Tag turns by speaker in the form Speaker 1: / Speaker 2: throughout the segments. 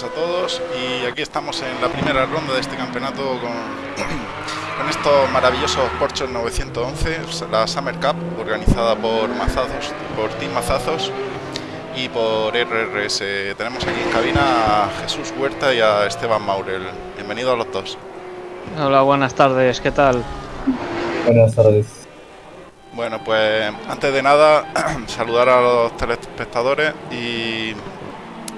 Speaker 1: buenas a todos y aquí estamos en la primera ronda de este campeonato con, con estos maravillosos Porsche 911, la Summer Cup organizada por Mazazos, por Team Mazazos y por RRS. Tenemos aquí en cabina a Jesús Huerta y a Esteban Maurel. Bienvenidos a los dos.
Speaker 2: Hola, buenas tardes, ¿qué tal?
Speaker 3: Buenas tardes.
Speaker 1: Bueno, pues antes de nada, saludar a los telespectadores y,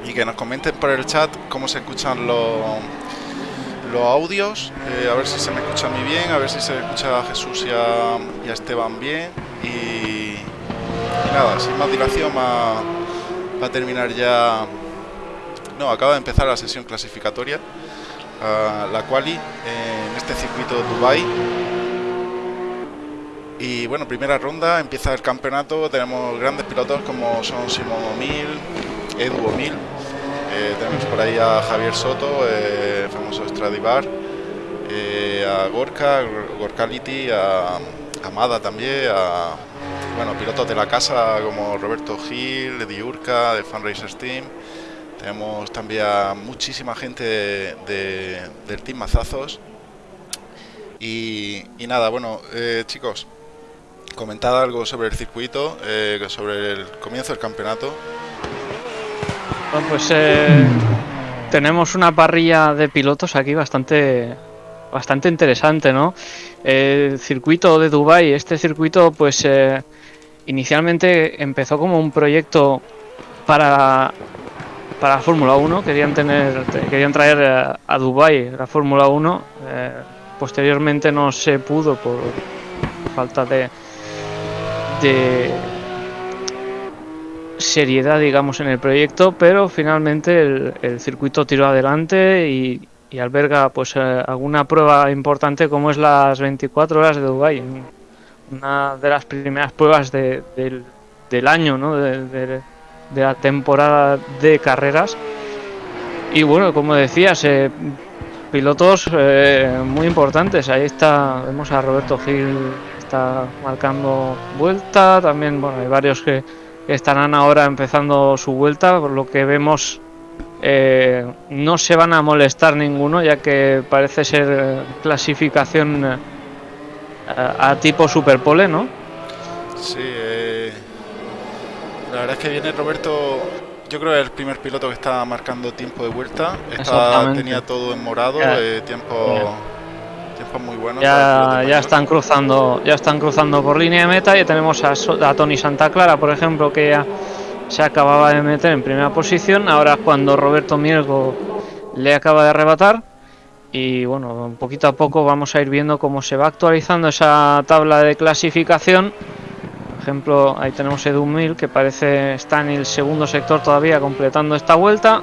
Speaker 1: y, que nos comenten por el chat cómo se escuchan los, los audios, eh, a ver si se me escucha a mí bien, a ver si se escucha a Jesús y a, a Esteban bien. Y, nada, sin más dilación, va, a terminar ya. No, acaba de empezar la sesión clasificatoria, la quali en este circuito de Dubai y bueno, primera ronda, empieza el campeonato, tenemos grandes pilotos como son Simón O'Mil, Edu O'Mil, eh, tenemos por ahí a Javier Soto, eh, famoso Stradivar, eh, a Gorka, Gorkality, a Amada también, a bueno, pilotos de la casa como Roberto Gil, Diurca, de Fan Racers Team. Tenemos también a muchísima gente de, de, del Team Mazazos. Y, y nada, bueno, eh, chicos, comentad algo sobre el circuito, eh, sobre el comienzo del campeonato.
Speaker 2: Bueno, pues eh, tenemos una parrilla de pilotos aquí bastante bastante interesante, ¿no? El circuito de Dubai, este circuito, pues eh, inicialmente empezó como un proyecto para para Fórmula 1, querían tener querían traer a, a Dubai la Fórmula 1, eh, posteriormente no se pudo por falta de de seriedad, digamos, en el proyecto, pero finalmente el, circuito tiró adelante y, y alberga pues eh, alguna prueba importante como es las 24 horas de Dubai, una de las primeras pruebas de, del, año, ¿no? de, la temporada de carreras. Y bueno, como decías, eh, pilotos eh, muy importantes. Ahí está, vemos a Roberto Gil está marcando vuelta. También bueno, hay varios que estarán ahora empezando su vuelta, por lo que vemos eh, no se van a molestar ninguno, ya que parece ser clasificación eh, a, a, tipo superpole, ¿no?
Speaker 1: Sí, eh, la verdad es que viene Roberto. Yo creo que es el primer piloto que está marcando tiempo de vuelta. Está, tenía todo en morado, eh, muy.
Speaker 2: Ya, ya están cruzando, ya están cruzando por línea de meta. Ya tenemos a, a, Tony Santa Clara, por ejemplo, que ya se acababa de meter en primera posición. Ahora cuando Roberto Mielgo le acaba de arrebatar. Y bueno, poquito a poco vamos a ir viendo cómo se va actualizando esa tabla de clasificación. Por ejemplo, ahí tenemos Edu Mil, que parece está en el segundo sector todavía completando esta vuelta.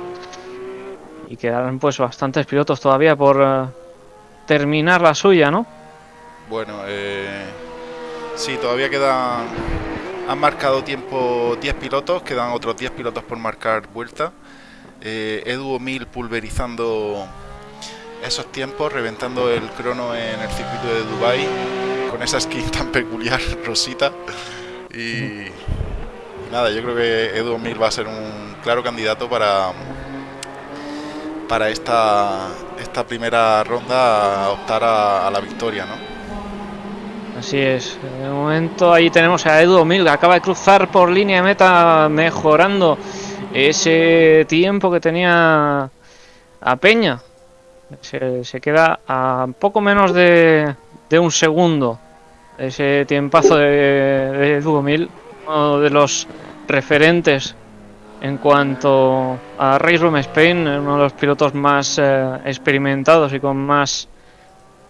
Speaker 2: Y quedarán pues bastantes pilotos todavía por, uh, terminar la suya, ¿no?
Speaker 1: Bueno, eh, sí, todavía quedan... Han marcado tiempo 10 pilotos, quedan otros 10 pilotos por marcar vuelta. Eh, Edu Mil pulverizando esos tiempos, reventando el crono en el circuito de Dubai con esa skin tan peculiar, rosita. Y, y nada, yo creo que Edu Mil va a ser un claro candidato para para esta, esta primera ronda a optar a, la victoria, ¿no?
Speaker 2: Así es. De momento ahí tenemos a Edu Mil, que acaba de cruzar por línea de meta, mejorando ese tiempo que tenía a Peña. Se, se queda a poco menos de, de, un segundo. Ese tiempazo de, de Edu Mil, uno de los referentes en cuanto a Race Room Spain, uno de los pilotos más eh, experimentados y con más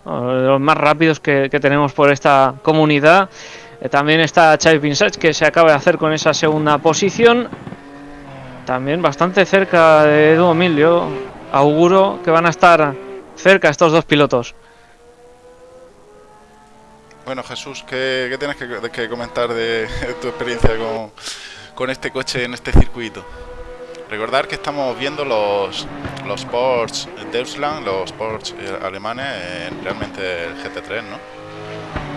Speaker 2: los más rápidos que, tenemos por esta comunidad. Eh, también está Chai Pinsach que se acaba de hacer con esa segunda posición. También bastante cerca de Edu Emilio. Auguro que van a estar cerca estos dos pilotos.
Speaker 1: Bueno, Jesús, ¿qué, tienes que, comentar de tu experiencia con, con este coche en este circuito. Recordar que estamos viendo los, los Porsche Deutschland, los Porsche alemanes, en realmente el GT3, ¿no?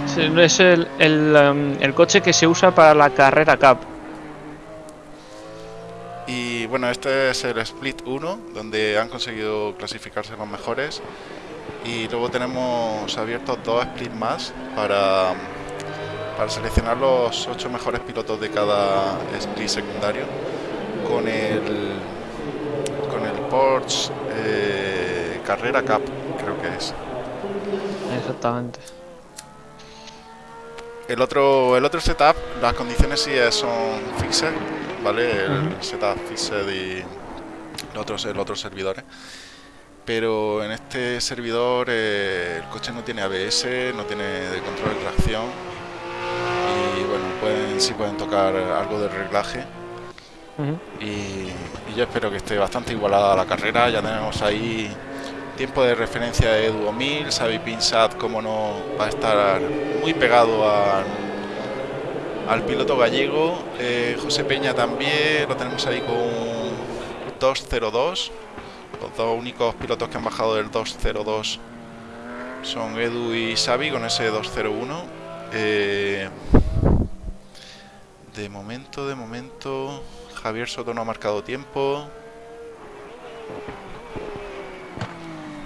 Speaker 2: Sí, es el, el, um, el, coche que se usa para la carrera Cup.
Speaker 1: Y bueno, este es el Split 1, donde han conseguido clasificarse los mejores. Y luego tenemos abiertos dos splits más para, para seleccionar los ocho mejores pilotos de cada split secundario con el con el Porsche eh, Carrera Cup, creo que es.
Speaker 2: Exactamente.
Speaker 1: El otro, el otro setup, las condiciones sí son fixed, ¿vale? El setup fixed y los otros, los otros servidores. Pero en este servidor eh, el coche no tiene ABS, no tiene control de tracción. Bueno, pueden, sí pueden tocar algo de reglaje. Y, y yo espero que esté bastante igualada la carrera. Ya tenemos ahí tiempo de referencia de Edu 1000, Xavi Pinsat, como no, va a estar muy pegado al, al piloto gallego. Eh, José Peña también, lo tenemos ahí con 202. Los dos únicos pilotos que han bajado del 202 son Edu y Xavi con ese 201. Eh, de momento, de momento, Javier Soto no ha marcado tiempo.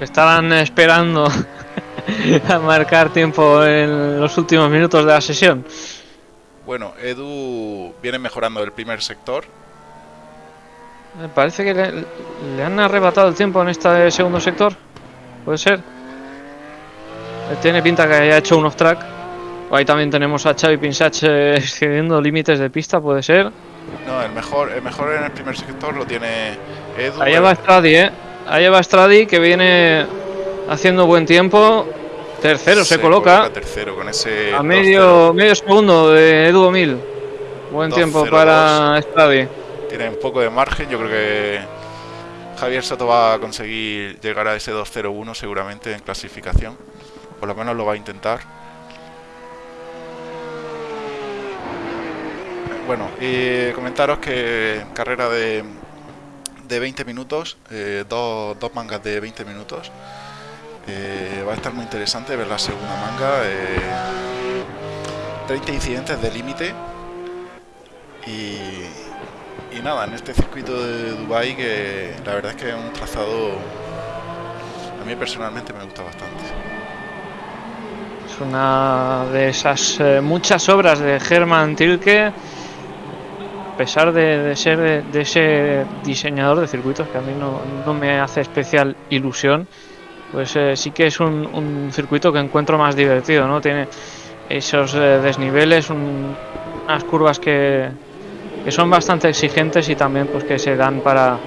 Speaker 2: Estaban esperando a marcar tiempo en los últimos minutos de la sesión.
Speaker 1: Bueno, Edu viene mejorando el primer sector.
Speaker 2: Me parece que le, le han arrebatado el tiempo en este segundo sector. ¿Puede ser? Tiene pinta que haya hecho unos track. Ahí también tenemos a Xavi Pinsach excediendo límites de pista, puede ser.
Speaker 1: No, el mejor, el mejor en el primer sector lo tiene Edu.
Speaker 2: Ahí va Stradi, ¿eh? Ahí va Stradi que viene haciendo buen tiempo. Tercero se, coloca.
Speaker 1: tercero con ese
Speaker 2: A
Speaker 1: 2-0.
Speaker 2: medio, medio segundo de Edu 1000. Buen tiempo
Speaker 1: 2-0-2.
Speaker 2: para Stradi.
Speaker 1: Tiene un poco de margen. Yo creo que Javier Soto va a conseguir llegar a ese 2-0-1 seguramente en clasificación. Por lo menos lo va a intentar. Bueno, comentaros que carrera de, de 20 minutos, eh, dos, dos mangas de 20 minutos. Eh, va a estar muy interesante ver la segunda manga. eh, 30 incidentes de límite. Y, y nada, en este circuito de Dubai que la verdad es que es un trazado a mí personalmente me gusta bastante.
Speaker 2: Es una de esas eh, muchas obras de Hermann Tilke. Pesar de, de ser de, de ese diseñador de circuitos que a mí no, no me hace especial ilusión, pues eh, sí que es un, un circuito que encuentro más divertido, ¿no? Tiene esos eh, desniveles, un- unas curvas que, que son bastante exigentes y también pues que se dan para,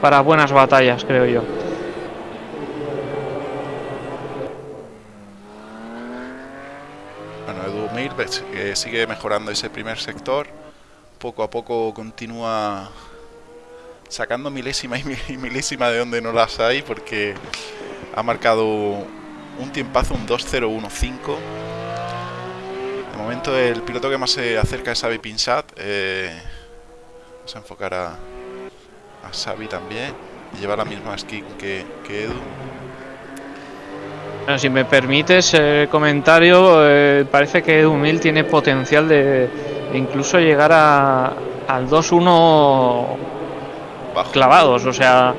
Speaker 2: para buenas batallas, creo yo.
Speaker 1: Bueno, Edu Mir ves que sigue mejorando ese primer sector. Poco a poco continúa sacando milésima y mi- y milésima de donde no las hay porque ha marcado un tiempazo, un 2.015. De momento el piloto que más se acerca es Xavi Pinsat. eh, vamos a enfocar a, a Xavi también. Y lleva la misma skin que, que Edu.
Speaker 2: Si me permites el comentario, eh, parece que Edu 1000 tiene potencial de, incluso llegar a, al 2-1
Speaker 1: Bajo.
Speaker 2: clavados. O sea,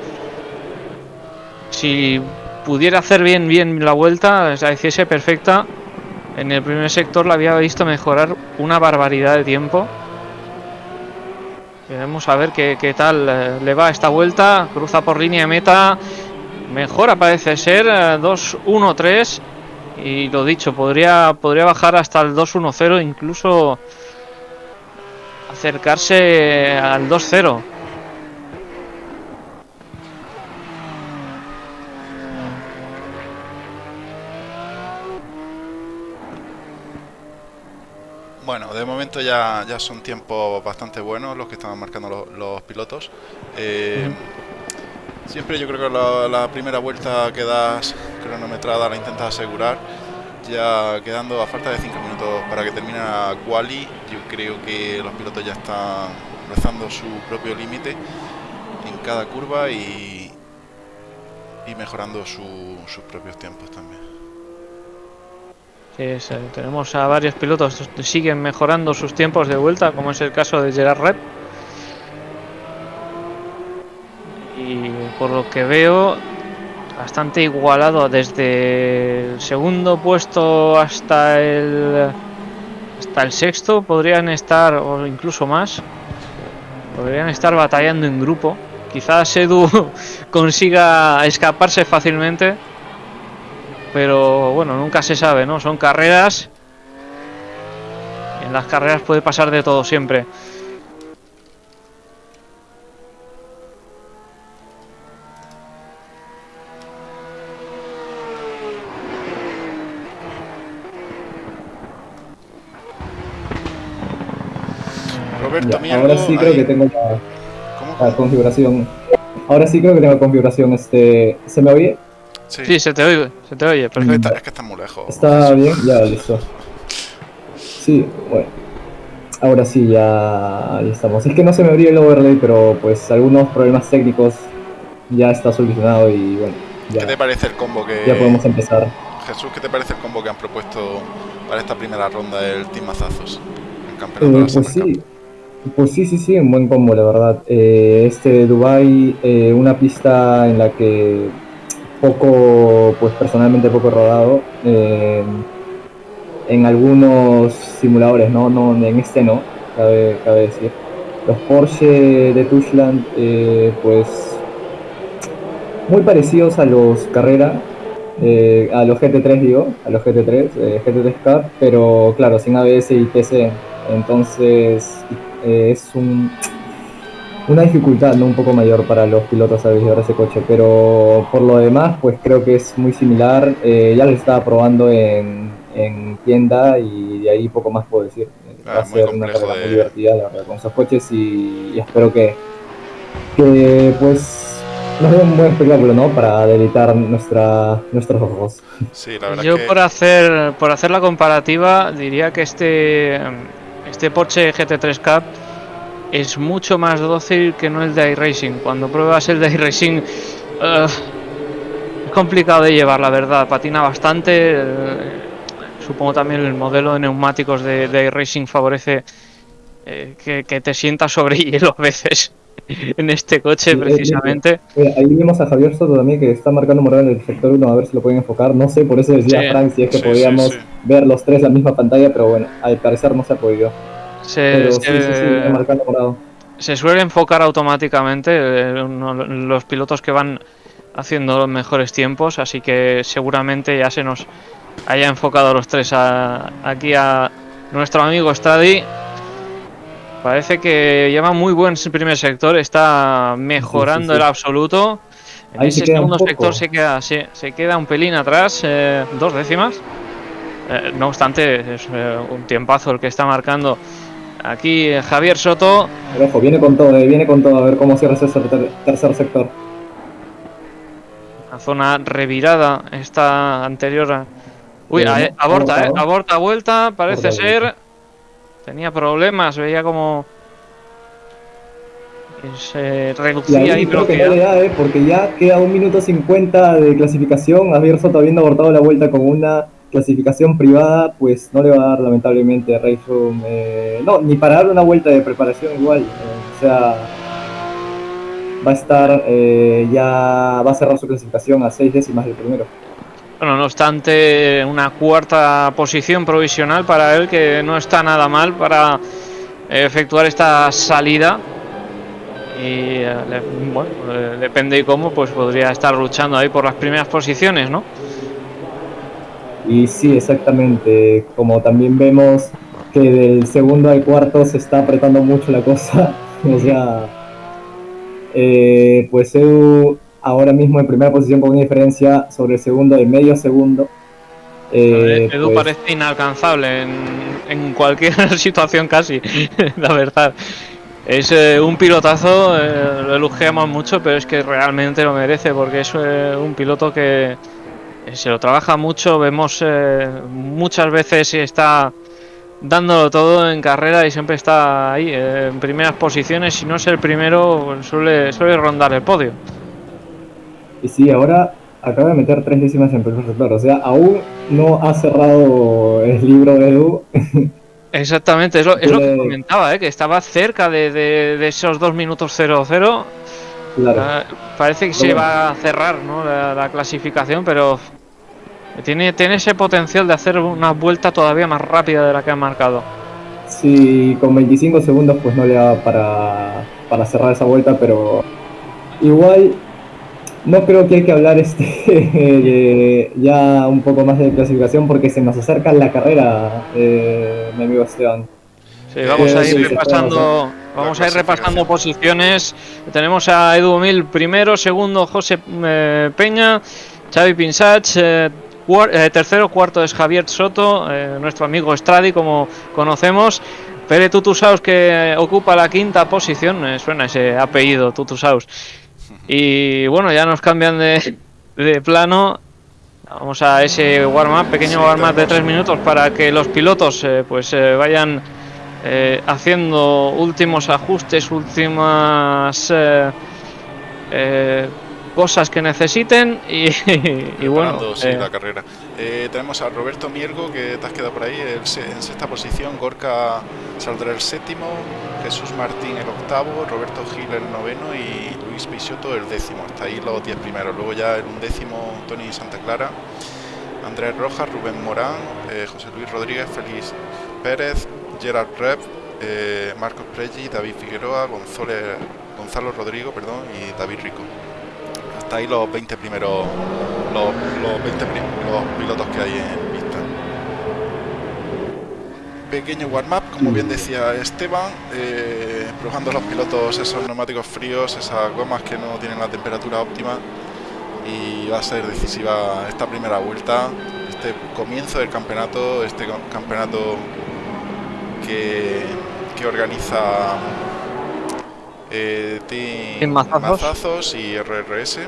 Speaker 2: si pudiera hacer bien bien la vuelta, la hiciese perfecta, en el primer sector la había visto mejorar una barbaridad de tiempo. Veremos a ver qué, qué tal eh, le va esta vuelta. Cruza por línea de meta. Mejora parece ser. eh, 2-1-3. Y lo dicho, podría, podría bajar hasta el 2-1-0. Incluso acercarse al 2-0.
Speaker 1: Bueno, de momento ya, ya son tiempos bastante buenos los que estaban marcando los, pilotos. Eh, siempre yo creo que la, primera vuelta que das cronometrada la intentas asegurar. Ya quedando a falta de 5 minutos para que termine la quali, creo que los pilotos ya están rozando su propio límite en cada curva y, y mejorando su- sus propios tiempos también.
Speaker 2: Eh, tenemos a varios pilotos que siguen mejorando sus tiempos de vuelta, como es el caso de Gerard Red. Y por lo que veo, bastante igualado desde el segundo puesto hasta el hasta el sexto podrían estar o incluso más podrían estar batallando en grupo. Quizás Edu consiga escaparse fácilmente pero bueno nunca se sabe no son carreras en las carreras puede pasar de todo siempre
Speaker 3: Ahora sí creo
Speaker 1: ahí.
Speaker 3: que tengo la,
Speaker 1: ¿Cómo?
Speaker 3: la configuración. Ahora sí creo que tengo configuración. Este, ¿Se me oye?
Speaker 1: Sí,
Speaker 2: sí se te oye se te oye perfecto
Speaker 1: Está- es que está muy lejos.
Speaker 3: ¿Está bien? Ya, listo. Sí, bueno. Ahora sí, ya ahí estamos. Es que no se me abrió el overlay, pero pues algunos problemas técnicos ya está solucionado y bueno,
Speaker 1: ¿Qué te parece el combo que...
Speaker 3: ya podemos empezar.
Speaker 1: Jesús, ¿qué te parece el combo que han propuesto para esta primera ronda del Team Mazazos? En campeonato
Speaker 3: Eh,
Speaker 1: de la
Speaker 3: pues sí? Pues sí, sí, sí, un buen combo, la verdad. Eh, este Dubai, eh, una pista en la que poco, pues personalmente poco rodado. eh, en algunos simuladores, no, no, en este no, cabe, cabe decir. Los Porsche de Tushland, eh, pues muy parecidos a los Carrera, a los GT3 digo, a los GT3, eh, GT3 Cup, pero claro, sin ABS y TC. Entonces eh, es un, una dificultad ¿no? un poco mayor para los pilotos a llevar ese coche, pero por lo demás pues creo que es muy similar. Eh, ya lo estaba probando en, en tienda y de ahí poco más puedo decir.
Speaker 1: Ah,
Speaker 3: Va a ser una carrera
Speaker 1: de-
Speaker 3: muy divertida la verdad, con esos coches y, y espero que, que pues nos dé un buen espectáculo ¿no? para deleitar nuestra, nuestros ojos.
Speaker 1: Sí, la verdad
Speaker 2: Yo
Speaker 1: que...
Speaker 2: por hacer por hacer la comparativa diría que este este Porsche GT3 Cup es mucho más dócil que no el de iRacing. Cuando pruebas el de iRacing es complicado de llevar, la verdad. Patina bastante. eh, supongo también el modelo de neumáticos de, iRacing favorece eh, que, que te sientas sobre hielo a veces en este coche precisamente.
Speaker 3: Eh, ahí vemos a Javier Soto también que está marcando morado en el sector 1, a ver si lo pueden enfocar. No sé, por eso decía
Speaker 2: Sí.
Speaker 3: Frank si es que
Speaker 1: Sí,
Speaker 3: podíamos
Speaker 1: sí.
Speaker 3: ver los tres la misma pantalla, pero bueno, al parecer no se ha podido.
Speaker 2: Se, se-
Speaker 3: sí, sí, está marcando morado.
Speaker 2: se suele enfocar automáticamente eh, uno- los pilotos que van haciendo los mejores tiempos, así que seguramente ya se nos haya enfocado los tres a- aquí a nuestro amigo Stradi. Parece que lleva muy buen primer sector, está mejorando
Speaker 3: sí, sí.
Speaker 2: el absoluto. En
Speaker 3: Ahí se
Speaker 2: ese
Speaker 3: queda
Speaker 2: segundo sector se queda, se, se queda un pelín atrás, eh, dos décimas. Eh, no obstante, es eh, un tiempazo el que está marcando aquí Javier Soto.
Speaker 3: Pero ojo, viene con todo, viene con todo, a ver cómo cierra ese ter- tercer sector.
Speaker 2: Una zona revirada esta anterior. a- Uy, a- aborta,
Speaker 3: aborta,
Speaker 2: eh, vuelta, parece
Speaker 3: Aborta
Speaker 2: ser. Tenía problemas, veía como. Se
Speaker 3: Y
Speaker 2: reducía
Speaker 3: ahí creo que no le
Speaker 2: bloquea.
Speaker 3: da, eh, porque ya queda un minuto 50 de clasificación. Javier Soto habiendo abortado la vuelta con una clasificación privada, pues no le va a dar lamentablemente a Rayfum. Eh, no, ni para dar una vuelta de preparación igual. eh, o sea, va a estar, eh, ya va a cerrar su clasificación a seis décimas del primero.
Speaker 2: Bueno, no obstante, una cuarta posición provisional para él, que no está nada mal para eh, efectuar esta salida. Y eh, bueno, depende de cómo, pues podría estar luchando ahí por las primeras posiciones, ¿no?
Speaker 3: Y sí, exactamente. Como también vemos que del segundo al cuarto se está apretando mucho la cosa. o sea, eh, pues Edu ahora mismo en primera posición con una diferencia sobre el segundo de medio segundo. Eh,
Speaker 2: Edu
Speaker 3: pues,
Speaker 2: parece inalcanzable en, en cualquier situación casi, la verdad. Es eh, un pilotazo, eh, lo elogiamos mucho, pero es que realmente lo merece porque es eh, un piloto que eh, se lo trabaja mucho, vemos muchas veces está dándolo todo en carrera y siempre está ahí en primeras posiciones, si no es el primero suele, suele rondar el podio.
Speaker 3: Y sí, ahora acaba de meter tres décimas en primer sector. O sea, aún no ha cerrado el libro de Edu.
Speaker 2: Exactamente, es lo, es lo que comentaba, ¿eh? que estaba cerca de, de- de esos 2 minutos 0-0. Ah, parece que se va a cerrar ¿no? la, clasificación, pero tiene, tiene ese potencial de hacer una vuelta todavía más rápida de la que ha marcado.
Speaker 3: Sí, con 25 segundos pues no le da para, para cerrar esa vuelta, pero igual no creo que hay que hablar este ya un poco más de clasificación porque se nos acerca la carrera, eh, mi amigo Esteban.
Speaker 2: Sí, vamos a ir repasando, vamos a ir repasando posiciones. Tenemos a Edu Mil primero, segundo José eh, Peña, Xavi Pinsach, eh, tercero, cuarto es Javier Soto, nuestro amigo Stradi, como conocemos. Pere Tutusaus que ocupa la quinta posición, suena ese apellido Tutusaus. Y bueno, ya nos cambian de, de plano. Vamos a ese warm-up, pequeño warm-up de tres minutos para que los pilotos eh, pues eh, vayan eh, haciendo últimos ajustes, últimas cosas que necesiten y, y bueno.
Speaker 1: Sí, la carrera. Tenemos a Roberto Miergo que te has quedado por ahí en sexta posición, Gorka saldrá el séptimo, Jesús Martín el octavo, Roberto Gil el noveno y Luis Pisiotto el décimo. Hasta ahí los diez primeros. Luego ya en un décimo Tony Santa Clara, Andrés Rojas, Rubén Morán, eh, José Luis Rodríguez, Félix Pérez, Gerard Rev, eh, Marcos Pregi, David Figueroa, Gonzalo Rodrigo perdón, y David Rico. Hasta ahí los 20 primeros, los, los 20 los pilotos que hay en pequeño warm-up, como bien decía Esteban, eh, probando los pilotos esos neumáticos fríos, esas gomas que no tienen la temperatura óptima y va a ser decisiva esta primera vuelta, este comienzo del campeonato, este campeonato que, que organiza eh, Team Mazazos y RRS.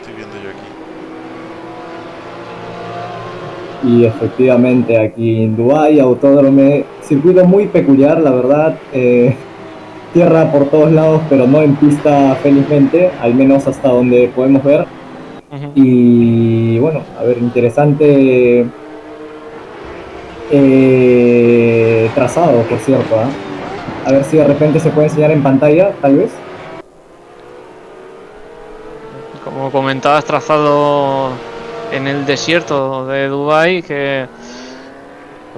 Speaker 1: Estoy viendo yo aquí.
Speaker 3: Y efectivamente aquí en Dubái, autódromo, circuito muy peculiar, la verdad. Eh, tierra por todos lados, pero no en pista felizmente, al menos hasta donde podemos ver. Y bueno, a ver, interesante eh, trazado, por cierto. ¿ah? A ver si de repente se puede enseñar en pantalla, tal vez.
Speaker 2: Como comentabas, trazado en el desierto de Dubai que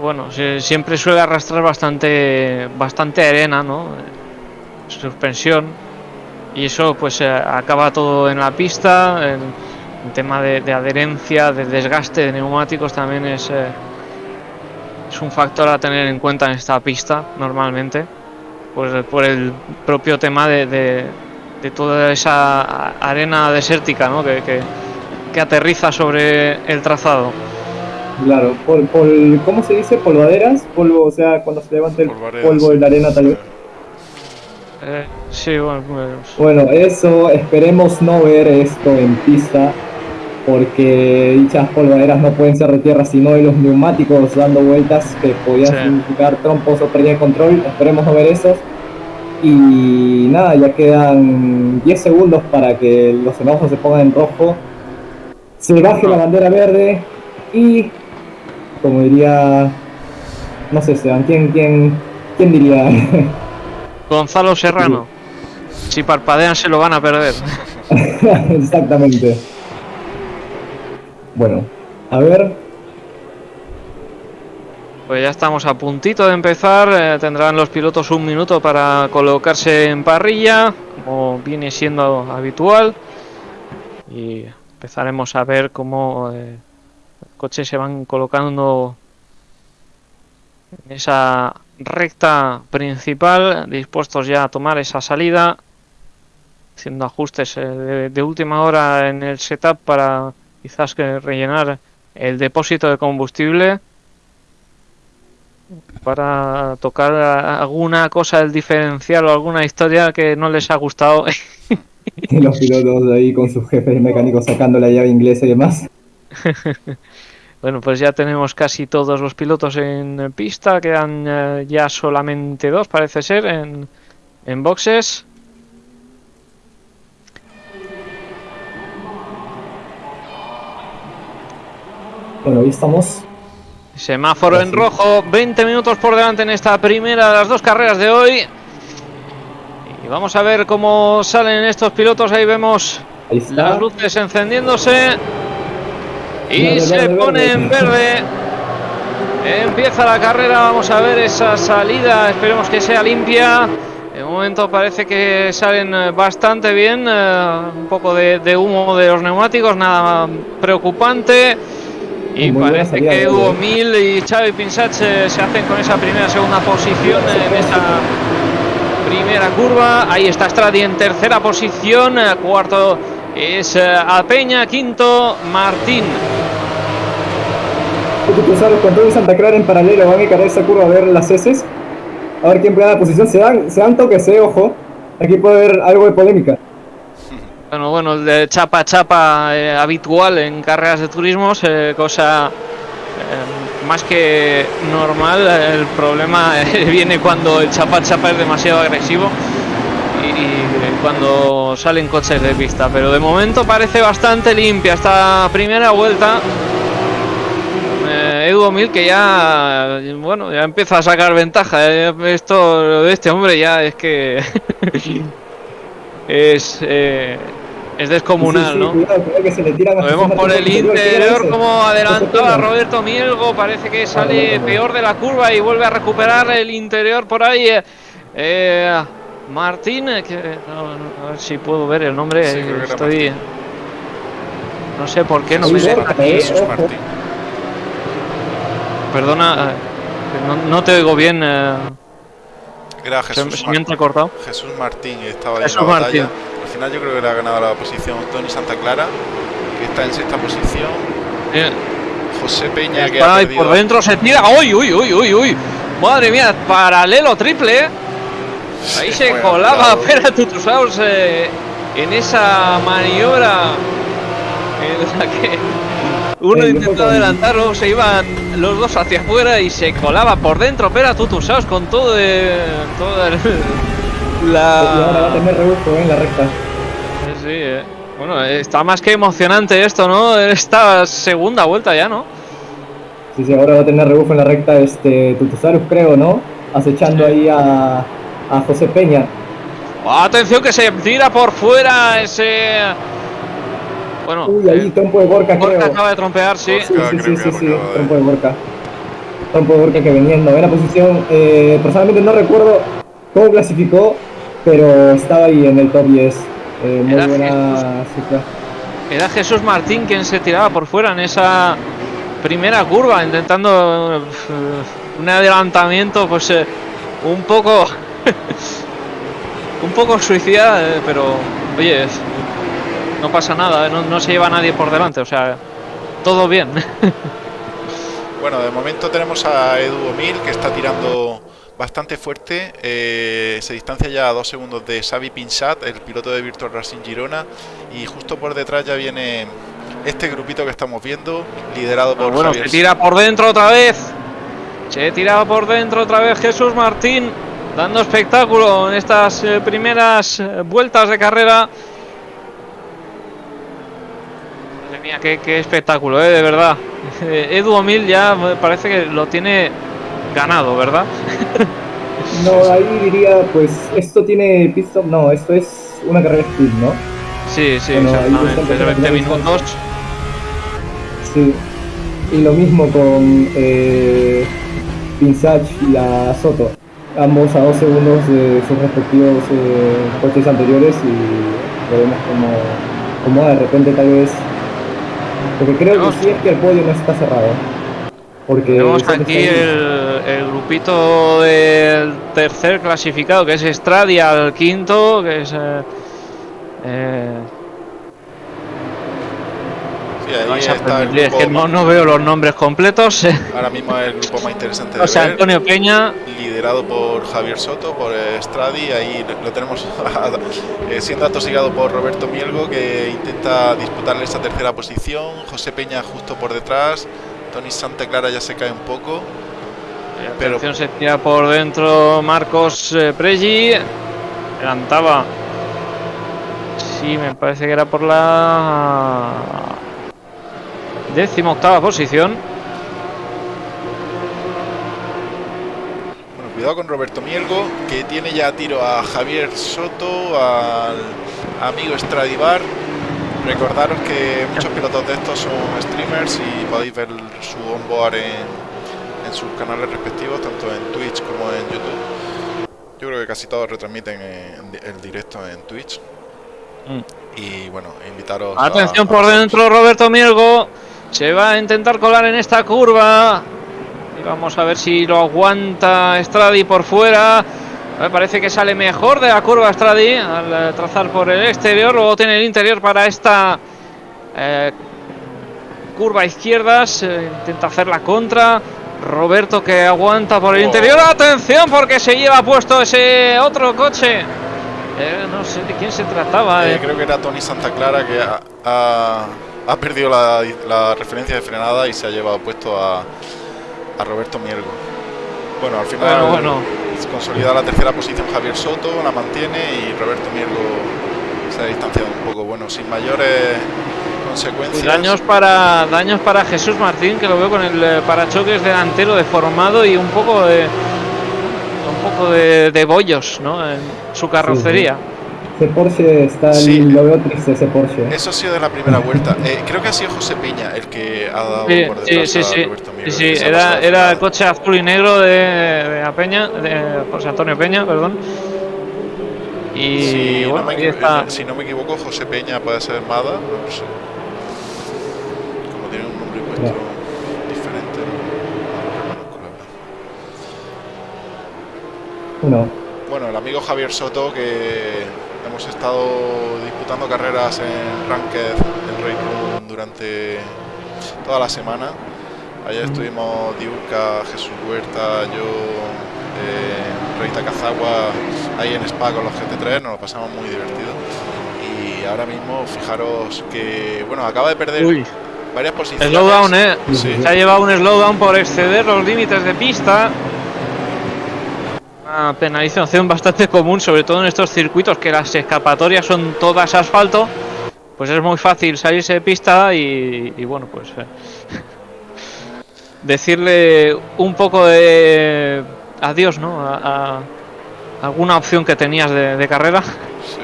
Speaker 2: bueno siempre suele arrastrar bastante bastante arena no suspensión. Y eso pues eh, acaba todo en la pista el, tema de, adherencia de desgaste de neumáticos también eh, es un factor a tener en cuenta en esta pista normalmente pues por el propio tema de, de, toda esa arena desértica ¿no? que que aterriza sobre el trazado.
Speaker 3: Claro, pol, ¿cómo se dice? ¿Polvaderas? Polvo, o sea, cuando se levanta el polvo de la arena tal vez.
Speaker 2: Eh, sí, bueno, pues...
Speaker 3: bueno, eso, esperemos no ver esto en pista, porque dichas polvaderas no pueden ser de tierra, sino de los neumáticos dando vueltas que podían significar trompos o pérdida de control. Esperemos no ver esos. Y nada, ya quedan 10 segundos para que los semáforos se pongan en rojo se baje la bandera verde y, como diría, no sé, Esteban, ¿quién, quién, quién diría?
Speaker 2: Gonzalo Serrano. Si parpadean se lo van a perder.
Speaker 3: Exactamente. Bueno, a ver.
Speaker 2: Pues ya estamos a puntito de empezar. Eh, tendrán los pilotos un minuto para colocarse en parrilla, como viene siendo habitual. Y empezaremos a ver cómo eh, los coches se van colocando en esa recta principal, dispuestos ya a tomar esa salida, haciendo ajustes eh, de, última hora en el setup para quizás que rellenar el depósito de combustible para tocar alguna cosa del diferencial o alguna historia que no les ha gustado
Speaker 3: los pilotos ahí con sus jefes mecánicos sacando la llave inglesa y demás.
Speaker 2: bueno, pues ya tenemos casi todos los pilotos en pista, quedan eh, ya solamente dos, parece ser, en, en boxes.
Speaker 3: Bueno, ahí estamos.
Speaker 2: Semáforo en rojo, 20 minutos por delante en esta primera de las dos carreras de hoy. Y vamos a ver cómo salen estos pilotos. Ahí vemos
Speaker 3: Ahí
Speaker 2: las luces encendiéndose. Y
Speaker 3: Verde,
Speaker 2: se
Speaker 3: verde,
Speaker 2: pone
Speaker 3: verde.
Speaker 2: en verde. Empieza la carrera. Vamos a ver esa salida. Esperemos que sea limpia. De momento parece que salen eh, bastante bien. eh, un poco de, de humo de los neumáticos, nada preocupante. Y
Speaker 3: Muy
Speaker 2: parece que Hugo. Mil y Xavi Pinsach se, se hacen con esa primera segunda posición en esa primera curva. Ahí está Stradi en tercera posición. eh, Cuarto es eh, Alpeña. Quinto, Martín.
Speaker 3: Tú sabes, con todo y Santa Clara en paralelo van a encarar esa curva a ver las heces. A ver quién pega la posición. Se dan, se dan toques, eh, ojo. Aquí puede haber algo de polémica.
Speaker 2: Bueno, bueno, el de chapa chapa eh, habitual en carreras de turismos, eh, cosa más que normal. El problema viene cuando el chapa chapa es demasiado agresivo y, cuando salen coches de pista. Pero de momento parece bastante limpia esta primera vuelta. Eh, Edu Mil que ya bueno ya empieza a sacar ventaja eh, esto de este hombre ya es que es es descomunal
Speaker 3: Sí, sí,
Speaker 2: no
Speaker 3: Cuidado, cuidado que se le tiran a
Speaker 2: lo vemos por el
Speaker 3: Martín
Speaker 2: interior como adelantaba Roberto Mielgo parece que sale peor de la curva y vuelve a recuperar el interior por ahí eh, eh, Martín eh, que no, no, a ver si puedo ver el nombre
Speaker 1: Sí, creo que era
Speaker 2: estoy
Speaker 1: Martín.
Speaker 2: no sé por qué no me deja aquí.
Speaker 1: Martín.
Speaker 2: Perdona, no, no te oigo bien. eh,
Speaker 1: Era
Speaker 2: se,
Speaker 1: Jesús,
Speaker 2: se me
Speaker 1: Mar-
Speaker 2: ha entrecortado.
Speaker 1: Jesús Martín estaba
Speaker 2: Jesús
Speaker 1: en la batalla.
Speaker 2: Martín.
Speaker 1: Al final yo creo que le ha ganado la posición Tony Santa Clara, que está en sexta posición. José Peña, que ha perdido.
Speaker 2: por dentro se tira. ¡Uy, uy, uy, uy, uy! Madre mía, paralelo triple. eh. Ahí se
Speaker 1: muy
Speaker 2: colaba. Pera Tutusaus eh, en esa maniobra en la que uno intentó
Speaker 3: con-
Speaker 2: adelantarlo, se iban los dos hacia afuera y se colaba por dentro Pera Tutusaus con todo, eh, toda el-
Speaker 3: Y ahora va a
Speaker 2: la...
Speaker 3: tener rebufo eh, en la recta.
Speaker 2: Sí, eh. Bueno, eh, está más que emocionante esto, ¿no? Esta segunda vuelta ya, ¿no?
Speaker 3: Sí, sí, ahora va a tener rebufo en la recta este Tutusarus, creo, ¿no? Acechando ahí a, a José Peña.
Speaker 2: Atención que se tira por fuera ese... Bueno,
Speaker 3: Uy, ahí
Speaker 2: eh,
Speaker 3: trompo de Borca, creo.
Speaker 2: acaba de trompear, sí.
Speaker 3: Sí, sí, sí,
Speaker 1: que
Speaker 3: sí, sí, trompo de Borca. Trompo de Borca que venía en novena posición. Eh, personalmente no recuerdo cómo clasificó, pero estaba ahí en el top 10. Eh, muy
Speaker 2: Era
Speaker 3: buena cifra.
Speaker 2: Era Jesús Martín quien se tiraba por fuera en esa primera curva, intentando eh, un adelantamiento, pues eh, un poco... un poco suicida, eh, pero oye, no pasa nada, no, no se lleva nadie por delante, o sea, todo bien.
Speaker 1: Bueno, de momento tenemos a Edu Omil que está tirando bastante fuerte. eh, se distancia ya a dos segundos de Xavi Pinsat, el piloto de Virtual Racing Girona. Y justo por detrás ya viene este grupito que estamos viendo, liderado por
Speaker 2: bueno,
Speaker 1: Javier
Speaker 2: se tira por dentro otra vez. Se tira por dentro otra vez Jesús Martín, dando espectáculo en estas eh, primeras eh, vueltas de carrera. Madre mía, qué, qué espectáculo, eh, de verdad. Edu Omil ya parece que lo tiene ganado, ¿verdad?
Speaker 3: No, ahí diría, pues esto tiene pit stop. No, esto es una carrera sprint, ¿no?
Speaker 2: Sí, sí,
Speaker 3: Bueno,
Speaker 2: exactamente. De 20
Speaker 3: empezando la
Speaker 2: minutos.
Speaker 3: Sí. Y lo mismo con eh, Pinsach y a Soto. Ambos a dos segundos de sus respectivos eh, coches anteriores y veremos cómo, cómo de repente tal vez. Porque creo que sí es que el podio no está cerrado. Porque
Speaker 2: Tenemos aquí el, el grupito del tercer clasificado, que es Stradia, al quinto, que es... eh, eh,
Speaker 1: Sí, ahí está el
Speaker 2: es que no, no veo los nombres completos.
Speaker 1: ahora mismo es el grupo más interesante de
Speaker 2: o sea,
Speaker 1: ver,
Speaker 2: Antonio Peña,
Speaker 1: liderado por Javier Soto, por eh, Stradi, ahí lo tenemos eh, siendo atosigado por Roberto Mielgo que intenta disputarle esa tercera posición, José Peña justo por detrás, Tony Santa Clara ya se cae un poco, Pero-
Speaker 2: atención, se tira por dentro Marcos eh, Pregi, adelantaba. Sí, me parece que era por la décima octava posición.
Speaker 1: bueno, cuidado con Roberto Mielgo, que tiene ya tiro a Javier Soto, al amigo Stradivar. Recordaros que muchos pilotos de estos son streamers y podéis ver su onboard en, en sus canales respectivos, tanto en Twitch como en YouTube. Yo creo que casi todos retransmiten en- el directo en Twitch.
Speaker 2: Mm.
Speaker 1: Y bueno, invitaros.
Speaker 2: Atención
Speaker 1: a
Speaker 2: por dentro, Roberto Mielgo. Se va a intentar colar en esta curva. Y vamos a ver si lo aguanta Stradi por fuera. Me parece que sale mejor de la curva Stradi al eh, trazar por el exterior. Luego tiene el interior para esta eh, curva a izquierdas. eh, intenta hacer la contra. Roberto que aguanta por el
Speaker 1: Oh.
Speaker 2: interior. Atención porque se lleva puesto ese otro coche. Eh, no sé de quién se trataba.
Speaker 1: Creo que era Tony Santa Clara que ha, ha- ha perdido la, la referencia de frenada y se ha llevado puesto a, a Roberto Miergo. Bueno, al final
Speaker 2: Bueno, bueno.
Speaker 1: Se consolida la tercera posición Javier Soto, la mantiene y Roberto Miergo se ha distanciado un poco. Bueno, sin mayores consecuencias.
Speaker 2: Y daños para daños para Jesús Martín que lo veo con el eh, parachoques delantero deformado y un poco de un poco de, de bollos ¿no? en su carrocería
Speaker 3: Ese Porsche está,
Speaker 1: Sí.
Speaker 3: lo veo triste ese Porsche.
Speaker 1: Eso ha sido de la primera vuelta. Eh, creo que ha sido José Peña el que ha dado
Speaker 2: sí
Speaker 1: por
Speaker 2: sí
Speaker 1: detrás
Speaker 2: sí
Speaker 1: a
Speaker 2: sí,
Speaker 1: Roberto
Speaker 2: sí, sí, era, era el coche azul y negro de, de A Peña de José Antonio Peña perdón y
Speaker 1: Si,
Speaker 2: bueno
Speaker 1: no me
Speaker 2: ahí
Speaker 1: equivo-
Speaker 2: está
Speaker 1: si no me equivoco, José Peña puede ser Mada, no lo sé. Como tiene un nombre puesto diferente, no, no
Speaker 3: Bueno,
Speaker 1: el amigo Javier Soto, que hemos estado disputando carreras en Ranked, en Raid durante toda la semana. Ayer estuvimos Diurca, Jesús Huerta, yo, eh, Reita Cazagua, ahí en Spa con los GT3, nos lo pasamos muy divertido. Y ahora mismo, fijaros que, bueno, acaba de perder
Speaker 2: Uy,
Speaker 1: varias posiciones.
Speaker 2: slowdown eh
Speaker 1: Sí.
Speaker 2: se ha llevado un slowdown por exceder los límites de pista una penalización bastante común, sobre todo en estos circuitos que las escapatorias son todas asfalto, pues es muy fácil salirse de pista y, y bueno, pues eh, decirle un poco de adiós, ¿no? A, a alguna opción que tenías de, de carrera.
Speaker 1: Sí.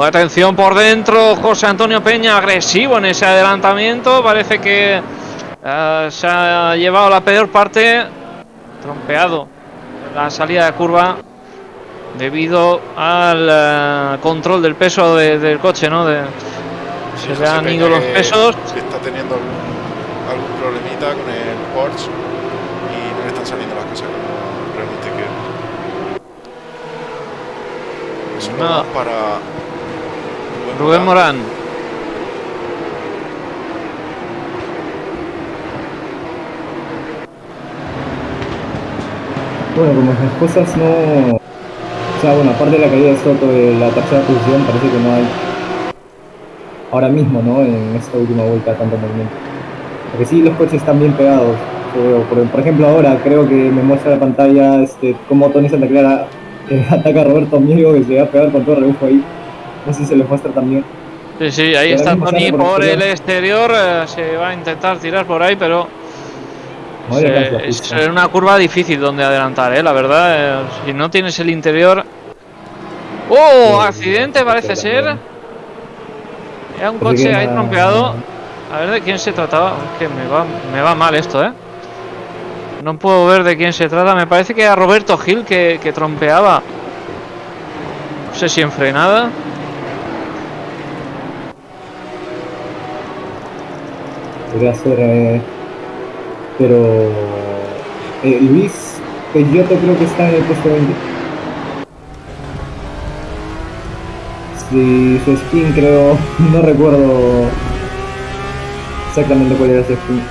Speaker 2: Atención por dentro, José Antonio Peña agresivo en ese adelantamiento. Parece que eh, se ha llevado la peor parte, trompeado la salida de curva debido al eh, control del peso de- del coche, ¿no? De,
Speaker 1: Sí,
Speaker 2: se le han ido los pesos.
Speaker 1: que está teniendo algún, algún problemita con el Porsche y no le están saliendo las cosas como realmente quiere. Eso
Speaker 2: No.
Speaker 1: no. para
Speaker 2: Rubén Morán.
Speaker 3: Bueno, como las cosas no... O sea, bueno, aparte de la caída de Soto de la tercera posición, parece que no hay... Ahora mismo, ¿no? En esta última vuelta tanto movimiento. Porque sí, los coches están bien pegados. Por, por ejemplo, ahora creo que me muestra la pantalla este, cómo Tony Santa Clara eh, ataca a Roberto Miego que se va a pegar con todo rebufo ahí. No sé si se les muestra también.
Speaker 2: Sí, sí, ahí está Tony
Speaker 3: por
Speaker 2: por el
Speaker 3: exterior.
Speaker 2: exterior. eh, se va a intentar tirar por ahí, pero Es una curva difícil donde adelantar, ¿eh? la verdad. eh, si no tienes el interior. ¡Oh!
Speaker 3: Sí,
Speaker 2: Accidente
Speaker 3: sí,
Speaker 2: parece ser. Era un coche ahí trompeado. A ver de quién se trataba. Que me va, me va mal esto, ¿eh? No puedo ver de quién se trata. Me parece que era Roberto Gil que, que trompeaba. No sé si en frenada.
Speaker 3: Podría ser. eh, pero. eh, Luis Peyotto creo que está en el puesto 20. Sí, su skin creo. No recuerdo exactamente cuál era su skin.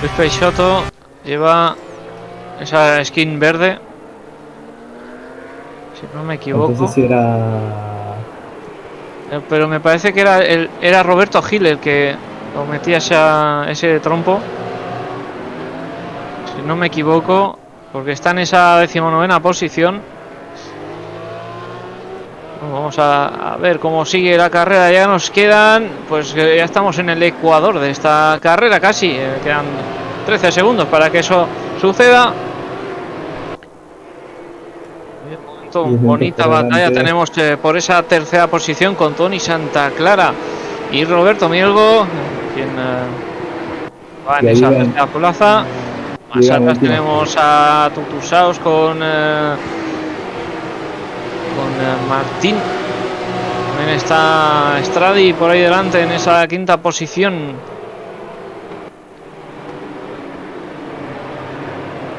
Speaker 2: Luis Peixoto lleva esa skin verde. Si no me equivoco.
Speaker 3: Entonces si era.
Speaker 2: Eh, Pero me parece que era el, era Roberto Gil el que lo metía esa- ese trompo. Si no me equivoco, porque está en esa decimonovena posición. Vamos a, a ver cómo sigue la carrera. Ya nos quedan, pues ya estamos en el ecuador de esta carrera casi. eh, quedan 13 segundos para que eso suceda. momento, bonita batalla tenemos eh, por esa tercera posición con Tony Santa Clara y Roberto Mielgo, quien eh, va en esa tercera plaza. Más atrás tenemos a Tutusaos con, eh, con Martín. También está Stradi por ahí delante en esa quinta posición.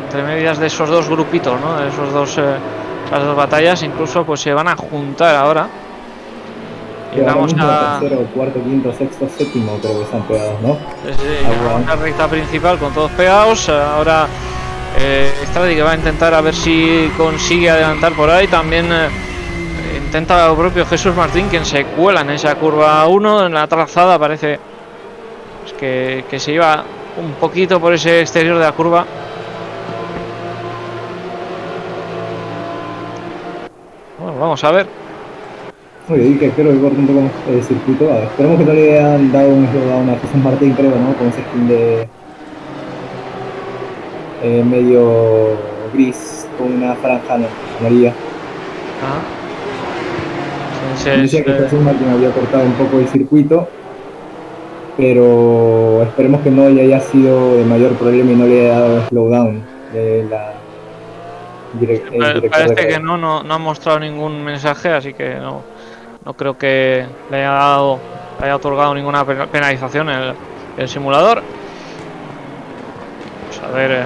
Speaker 2: Entre medias de esos dos grupitos, ¿no? De esos dos, eh, las dos batallas, incluso pues se van a juntar ahora.
Speaker 3: Llegamos a. Tercero, cuarto, quinto, sexto, séptimo, creo que están pegados, ¿no?
Speaker 2: Sí, la recta principal con todos pegados. Ahora eh, Stradi que va a intentar a ver si consigue adelantar por ahí. También eh, intenta el propio Jesús Martín, quien se cuela en esa curva 1. En la trazada parece pues, que, que se iba un poquito por ese exterior de la curva. Bueno, vamos a ver.
Speaker 3: Oye, que espero que corte un poco el circuito. esperemos que no le hayan dado un slowdown a Jesús Martín, creo, ¿no? Con ese skin de eh, medio gris con una franja amarilla. Ah. Decía que Jesús Martín había cortado un poco el circuito, pero esperemos que no haya sido de mayor problema y no le haya dado slowdown de la
Speaker 2: Parece que no, no, no ha mostrado ningún mensaje, así que no, no creo que le haya dado haya otorgado ninguna penalización el, el simulador. Vamos a ver. Eh,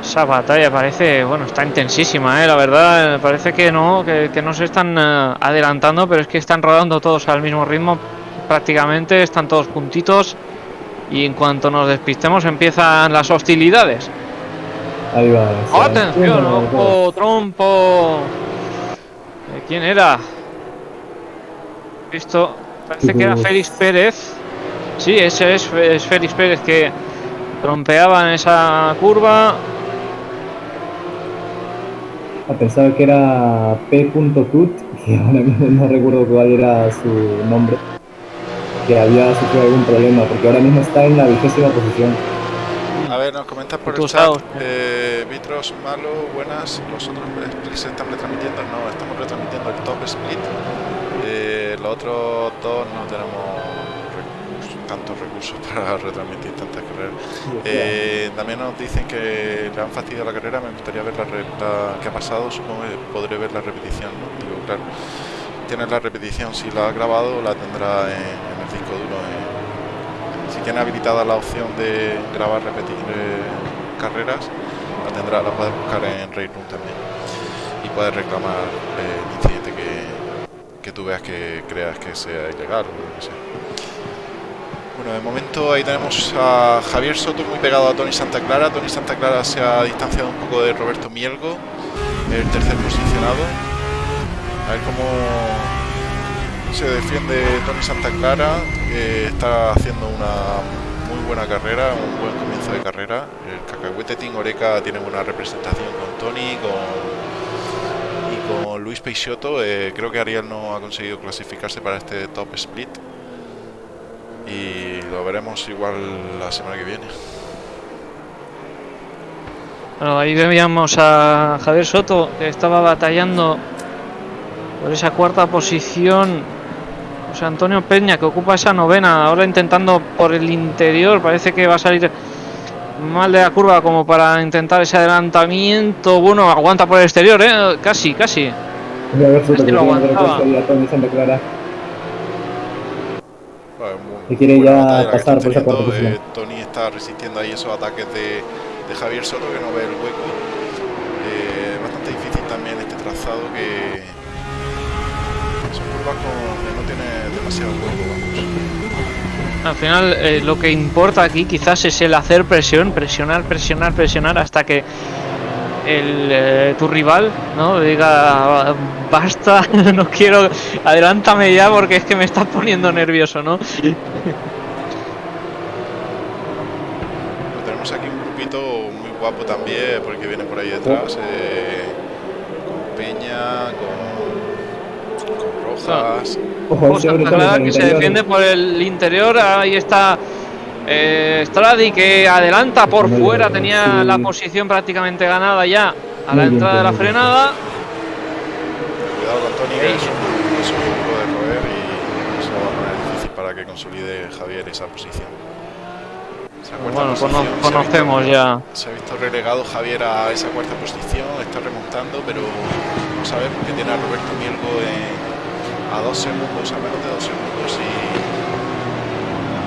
Speaker 2: esa batalla parece, bueno, está intensísima, ¿eh? la verdad. Parece que no, que, no se están eh, adelantando, pero es que están rodando todos al mismo ritmo prácticamente, están todos puntitos. Y en cuanto nos despistemos empiezan las hostilidades.
Speaker 3: Ahí va.
Speaker 2: Atención, ojo, trompo. ¿Quién era? Esto parece que era Félix Pérez. Sí, ese es, Félix Pérez que trompeaba en esa curva.
Speaker 3: A pesar que era P.tut, que ahora mismo no recuerdo cuál era su nombre, que había sufrido algún problema, porque ahora mismo está en la vigésima posición.
Speaker 1: A ver, nos comentas por el chat, eh, Vitros, Malo, buenas, los otros se están retransmitiendo, no, estamos retransmitiendo el top split eh, los otros dos no tenemos tantos recursos para retransmitir tantas carreras. Eh, también nos dicen que le han fastidiado la carrera, me gustaría ver la, que ha pasado, supongo que podré ver la repetición, ¿no? Digo, claro, tienes la repetición, si la ha grabado la tendrá en, el disco duro. si tiene habilitada la opción de grabar, repetir eh, carreras, la tendrá, la puedes buscar en Rayroom también y puedes reclamar el incidente que tú veas que creas que sea ilegal o lo que sea. Bueno, de momento ahí tenemos a Javier Soto muy pegado a Tony Santa Clara. Tony Santa Clara se ha distanciado un poco de Roberto Mielgo, el tercer posicionado. A ver cómo se defiende Tony Santa Clara. está haciendo una muy buena carrera, un buen comienzo de carrera. El cacahuete Team Oreca tiene buena representación con Tony, con Luis Peixoto. Eh, creo que Ariel no ha conseguido clasificarse para este top split. Y lo veremos igual la semana que viene.
Speaker 2: Bueno, ahí veíamos a Javier Soto que estaba batallando por esa cuarta posición. José Antonio Peña que ocupa esa novena, ahora intentando por el interior, parece que va a salir mal de la curva como para intentar ese adelantamiento. Bueno, aguanta por el exterior, ¿eh? Casi, casi.
Speaker 3: Y quiere ya pasar por esa cuarta
Speaker 1: eh, Tony está resistiendo ahí esos ataques de, de Javier Soto que no ve el hueco. Eh, bastante difícil también este trazado que son curvas con, que no tiene demasiado hueco.
Speaker 2: Al final eh, lo que importa aquí quizás es el hacer presión, presionar, presionar, presionar hasta que eh, tu rival no diga basta, no quiero, adelántame ya porque es que me estás poniendo nervioso, ¿no?
Speaker 1: tenemos aquí un grupito muy guapo también porque viene por ahí detrás eh, con Peña, con Rojas.
Speaker 2: Ojo, que se defiende por el interior. Ahí está eh, Stradi que adelanta por fuera. Tenía la posición prácticamente ganada ya a la entrada de la frenada.
Speaker 1: Tony es un, es un de roer y se lo va a poner difícil para que consolide Javier esa posición. Esa
Speaker 2: Bueno,
Speaker 1: posición, se
Speaker 2: conocemos
Speaker 1: visto-
Speaker 2: ya.
Speaker 1: Se ha visto relegado Javier a esa cuarta posición, está remontando, pero vamos a ver porque tiene a Roberto Mielgo en- a dos segundos, a menos de dos segundos y,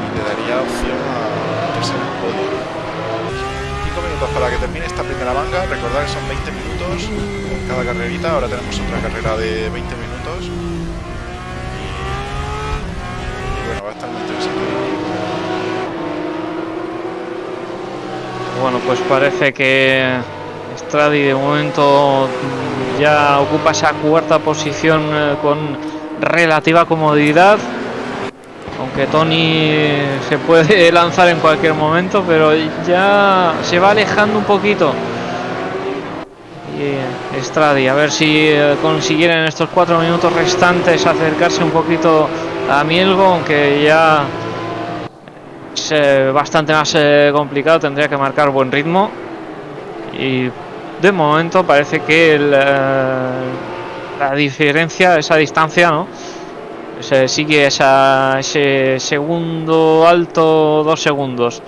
Speaker 1: y le daría opción a meterse en podio. 5 minutos para que termine esta primera manga. Recordad que son 20 minutos cada carrerita. Ahora tenemos otra carrera de 20 minutos. Y, bueno, va a estar interesante.
Speaker 2: Bueno, pues parece que Stradi de momento ya ocupa esa cuarta posición eh, con relativa comodidad. Aunque Tony se puede lanzar en cualquier momento, pero ya se va alejando un poquito. Y eh, a ver si eh, consiguiera en estos cuatro minutos restantes acercarse un poquito a Mielgo, aunque ya es bastante más eh, complicado, tendría que marcar buen ritmo. Y de momento parece que el, la diferencia, esa distancia, ¿no? Se sigue esa, ese segundo alto, dos segundos.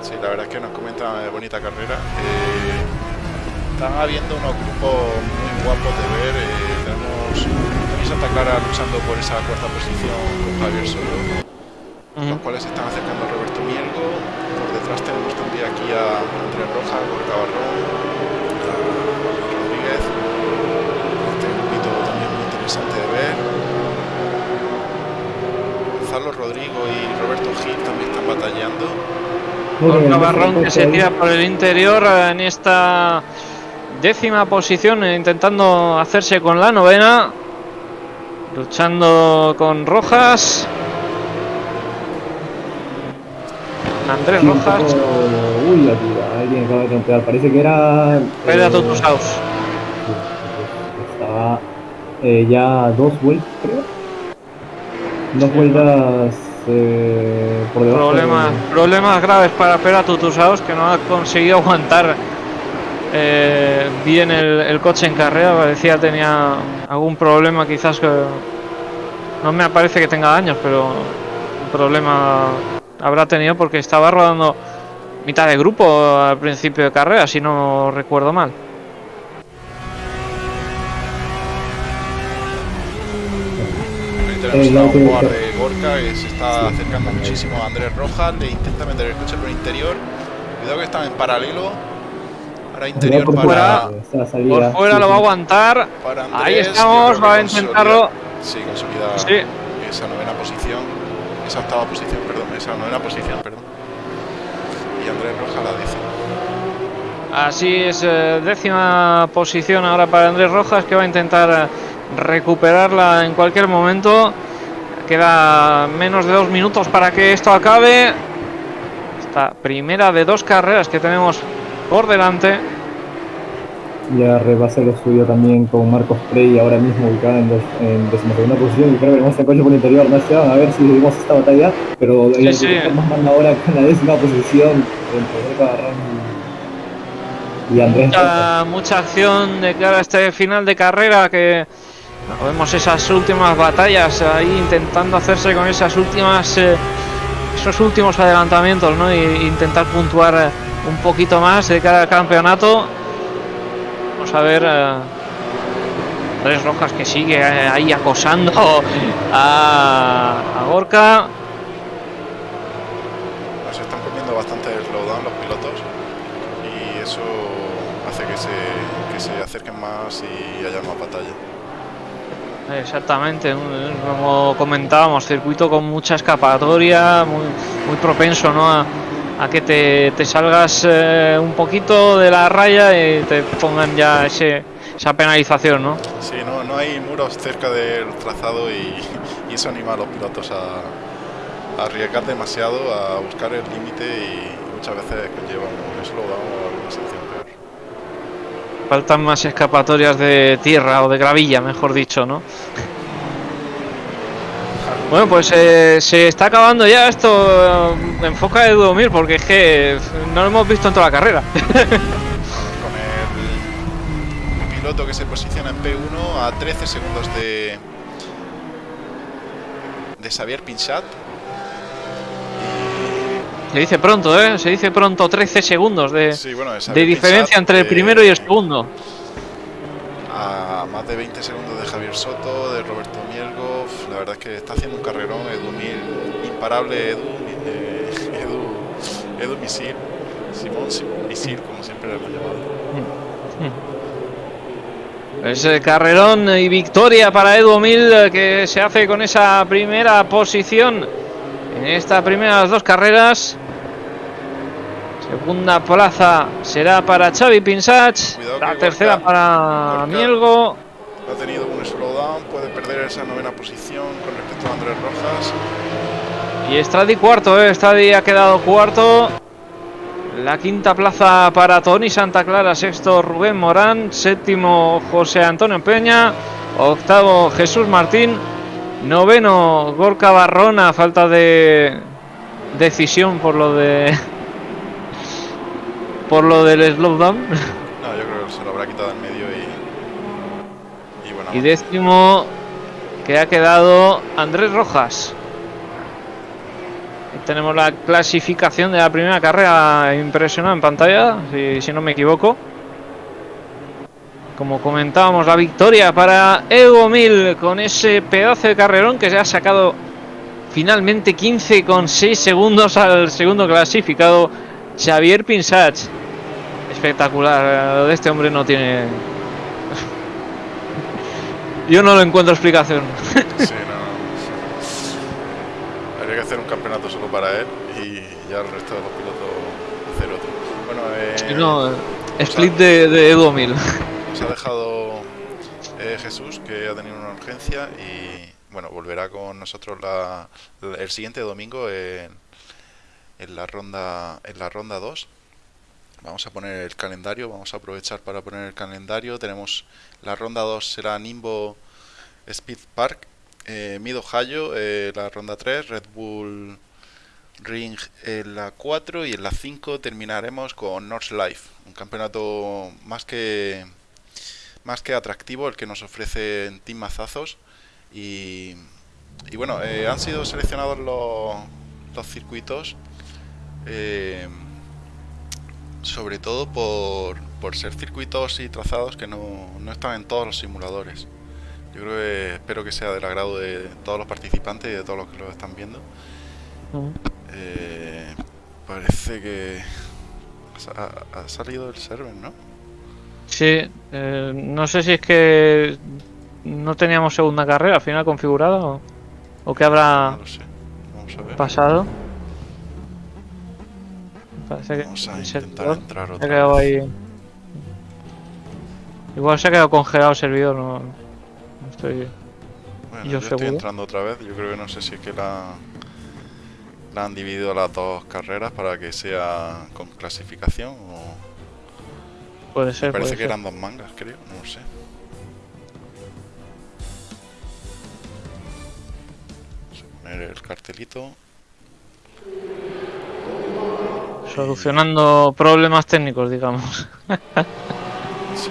Speaker 1: Sí, la verdad es que nos comenta eh, bonita carrera. Eh, están habiendo unos grupos muy guapos de ver. eh, tenemos Santa Clara luchando por esa cuarta posición con Javier Solo, los cuales se están acercando a Roberto Mielgo. Por detrás tenemos también aquí a Andrés Rojas, Gorka Barrón, a Rodríguez. Este grupito también muy interesante de ver. Gonzalo Rodrigo y Roberto Gil también están batallando.
Speaker 3: No
Speaker 2: Barrón que se tira por el interior en esta décima posición, eh, intentando hacerse con la novena. Luchando con Rojas. Andrés Rojas.
Speaker 3: Uy, aquí alguien acaba de trompear. Parece que era.
Speaker 2: Pedra
Speaker 3: eh,
Speaker 2: Totus House.
Speaker 3: Estaba eh, ya dos vueltas, creo. Dos vueltas eh, por debajo. de-
Speaker 2: Problemas, problemas graves para Pera Tutusaos que no ha conseguido aguantar eh, bien el, el coche en carrera. Parecía tenía algún problema, quizás que no me parece que tenga daños, pero un problema habrá tenido porque estaba rodando mitad de grupo al principio de carrera, si no recuerdo mal.
Speaker 1: Ahí tenemos
Speaker 3: Eh,
Speaker 1: jugar de Gorka que se está acercando muchísimo a Andrés Rojas, le intenta meter el coche por el interior. Cuidado que están en paralelo. Ahora interior
Speaker 3: por
Speaker 1: para,
Speaker 2: fuera. Por fuera
Speaker 3: Sí,
Speaker 2: lo va a aguantar.
Speaker 1: para Andrés.
Speaker 2: Ahí estamos, va a intentarlo.
Speaker 1: Sí, consolida
Speaker 2: Sí.
Speaker 1: esa novena posición. Esa octava posición, perdón. Esa novena posición, perdón. Y Andrés Rojas la décima.
Speaker 2: Así es, eh, décima posición ahora para Andrés Rojas que va a intentar eh, recuperarla en cualquier momento. Queda menos de dos minutos para que esto acabe. Esta primera de dos carreras que tenemos por delante.
Speaker 3: Ya rebasa lo suyo también con Marcos Prey ahora mismo ubicada en, des- en decimosegunda posición y creo que tenemos el coche por el interior, no a ver si seguimos esta batalla, pero
Speaker 2: Sí, sí.
Speaker 3: estamos manda ahora con la décima posición entre y, Andrés.
Speaker 2: Mucha, mucha acción de cara a este final de carrera que vemos esas últimas batallas ahí intentando hacerse con esas últimas eh, esos últimos adelantamientos ¿no? e intentar puntuar eh, un poquito más de cara al campeonato vamos a ver eh, Andrés Rojas que sigue eh, ahí acosando a, a Gorka
Speaker 1: Nos están comiendo bastante el slowdown los pilotos. Y eso hace que se, que se acerquen más y haya más batalla.
Speaker 2: Exactamente, como comentábamos, circuito con mucha escapatoria, muy, muy propenso ¿no? a, a que te, te salgas eh, un poquito de la raya y te pongan ya ese, esa penalización, ¿no?
Speaker 1: Sí, no, no hay muros cerca del trazado y, y eso anima a los pilotos a, a arriesgar demasiado, a buscar el límite y muchas veces conlleva un slowdown o alguna sanción peor.
Speaker 2: Faltan más escapatorias de tierra o de gravilla, mejor dicho, ¿no? Bueno, pues eh, se está acabando ya esto. eh, enfoca de 2000 porque es que no lo hemos visto en toda la carrera.
Speaker 1: Con el piloto que se posiciona en P1 a 13 segundos de de Xavier Pinchat.
Speaker 2: Se dice pronto, ¿eh? Se dice pronto 13 segundos de,
Speaker 1: Sí, bueno, de
Speaker 2: diferencia entre el
Speaker 1: eh,
Speaker 2: primero y el segundo.
Speaker 1: a más de 20 segundos de Javier Soto, de Roberto. La verdad es que está haciendo un carrerón. Edu Mil, imparable Edu, eh, Edu, Edu Misil, Simón Simón Misil, como siempre lo hemos llamado.
Speaker 2: Ese carrerón y victoria para Edu Mil eh, que se hace con esa primera posición en esta primera de las dos carreras. Segunda plaza será para Xavi Pinsach, la tercera para Mielgo.
Speaker 1: Ha tenido un slowdown, puede perder esa novena posición con respecto a Andrés Rojas.
Speaker 2: Y Stradi cuarto, eh. Stradi ha quedado cuarto. La quinta plaza para Tony Santa Clara, sexto Rubén Morán, séptimo José Antonio Peña, octavo Jesús Martín, noveno Gorka Barrona, falta de decisión por lo de por lo del slowdown.
Speaker 1: No, yo creo que se lo habrá quitado en y.
Speaker 2: Décimo que ha quedado Andrés Rojas. Tenemos la clasificación de la primera carrera impresionada en pantalla, si, no me equivoco. Como comentábamos, la victoria para Evo Mil con ese pedazo de carrerón que se ha sacado finalmente 15,6 segundos al segundo clasificado, Xavier Pinsach. Espectacular, de este hombre no tiene yo no lo encuentro explicación.
Speaker 1: sí, no. Habría que hacer un campeonato solo para él y ya el resto de los pilotos hacer otro. Bueno, eh,
Speaker 2: no, split de, de Edu Mil.
Speaker 1: nos ha dejado eh, Jesús que ha tenido una urgencia y bueno, volverá con nosotros la, la- el siguiente domingo en, en la ronda en la ronda 2. Vamos a poner el calendario, vamos a aprovechar para poner el calendario. Tenemos la ronda 2 será Nimbo Speed Park, eh, Mid Ohio, eh, la ronda 3, Red Bull Ring en la 4 y en la 5 terminaremos con North Life, un campeonato más que más que atractivo el que nos ofrece Team Mazazos y, y bueno, eh, han sido seleccionados los, los circuitos eh, sobre todo por, por ser circuitos y trazados que no, no están en todos los simuladores. Yo creo que espero que sea del agrado de todos los participantes y de todos los que lo están viendo. Eh, parece que ha, ha salido el server, ¿no?
Speaker 2: Sí, eh, no sé si es que no teníamos segunda carrera al final configurada o, o qué habrá
Speaker 1: No lo sé. Vamos a ver.
Speaker 2: pasado. Parece que
Speaker 1: Vamos a
Speaker 2: el servidor
Speaker 1: entrar
Speaker 2: se ha
Speaker 1: otra
Speaker 2: quedado
Speaker 1: vez.
Speaker 2: ahí. Igual se ha quedado congelado el servidor, no, no estoy.
Speaker 1: Bueno,
Speaker 2: yo
Speaker 1: yo, estoy entrando otra vez. Yo creo que no sé si es que la, la han dividido las dos carreras para que sea con clasificación o
Speaker 2: Puede ser.
Speaker 1: parece
Speaker 2: puede
Speaker 1: que
Speaker 2: ser.
Speaker 1: eran dos mangas, creo, no lo sé. Vamos a poner el cartelito.
Speaker 2: Solucionando problemas técnicos, digamos.
Speaker 1: Sí.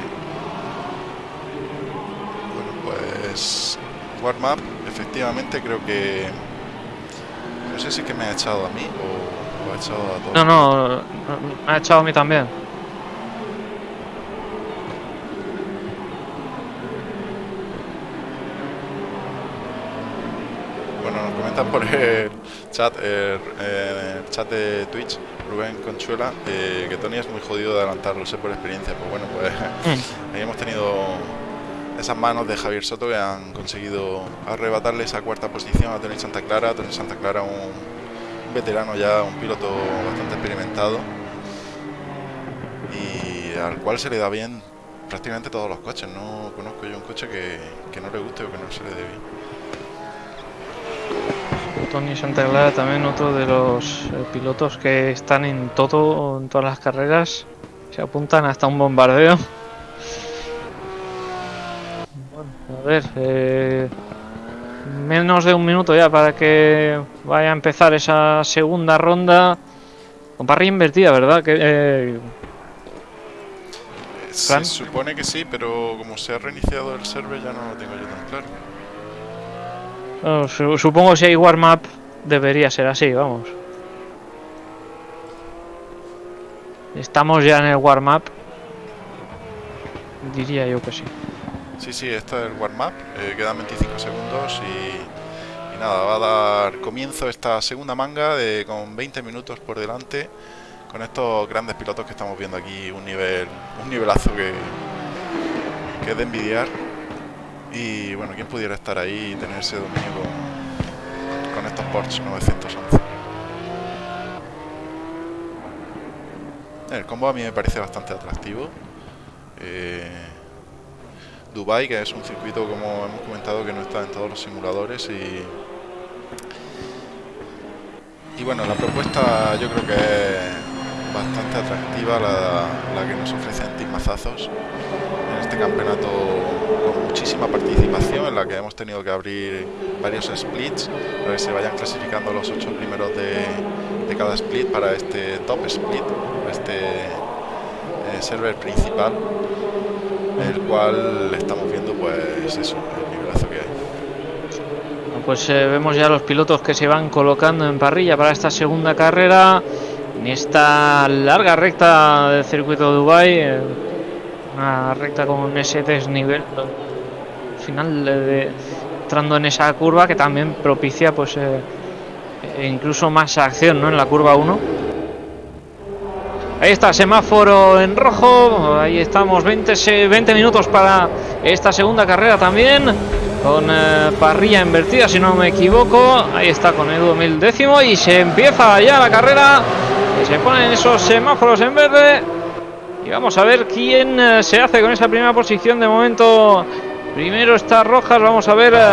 Speaker 1: Bueno, pues warm up, efectivamente creo que no sé si es que me ha echado a mí o, o ha echado a todos.
Speaker 2: No, no, no, me ha echado a mí también.
Speaker 1: Bueno, nos comentan por el chat, el chat de Twitch, Rubén Conchuela, eh, que Tony es muy jodido de adelantar, lo sé por experiencia. Pues bueno, pues
Speaker 2: Mm.
Speaker 1: ahí hemos tenido esas manos de Javier Soto que han conseguido arrebatarle esa cuarta posición a Tony Santa Clara. Tony Santa Clara, un veterano ya, un piloto bastante experimentado y al cual se le da bien prácticamente todos los coches. No conozco yo un coche que, que no le guste o que no se le dé bien.
Speaker 2: Tony Santaclara también otro de los eh, pilotos que están en todo, en todas las carreras. Se apuntan hasta un bombardeo. Bueno, a ver, eh, menos de un minuto ya para que vaya a empezar esa segunda ronda. Con parrilla invertida, ¿verdad? Que, eh,
Speaker 1: Se supone que sí, pero como se ha reiniciado el server ya no lo tengo yo tan claro.
Speaker 2: Su- supongo si hay warm-up debería ser así, vamos. Estamos ya en el warm-up. Diría yo que sí.
Speaker 1: Sí, sí, este es el warm-up, eh, quedan 25 segundos y, y nada, va a dar comienzo esta segunda manga de, con 20 minutos por delante con estos grandes pilotos que estamos viendo aquí, un nivel un nivelazo que, que es de envidiar y bueno, quién pudiera estar ahí y tener ese dominio con, estos Porsche 911. El combo a mí me parece bastante atractivo. Eh, Dubai, que es un circuito como hemos comentado que no está en todos los simuladores y y bueno, la propuesta yo creo que es bastante atractiva la, la que nos ofrecen Team Mazazos en este campeonato con muchísima participación en la que hemos tenido que abrir varios splits para que se vayan clasificando los ocho primeros de, de cada split para este top split, este eh, server principal el cual estamos viendo pues eso, el nivelazo que hay.
Speaker 2: Pues eh, vemos ya los pilotos que se van colocando en parrilla para esta segunda carrera. En esta larga recta del circuito de Dubai. Una recta con ese desnivel. Al final de, de- entrando en esa curva que también propicia pues eh, e incluso más acción ¿no? en la curva 1. Ahí está, semáforo en rojo. Ahí estamos, 20, se- 20 minutos para esta segunda carrera también. Con eh, parrilla invertida, si no me equivoco. Ahí está con Edu mil décimo. Y se empieza ya la carrera. Y se ponen esos semáforos en verde. Y vamos a ver quién eh, se hace con esa primera posición. De momento, primero está Rojas. Vamos a ver. eh,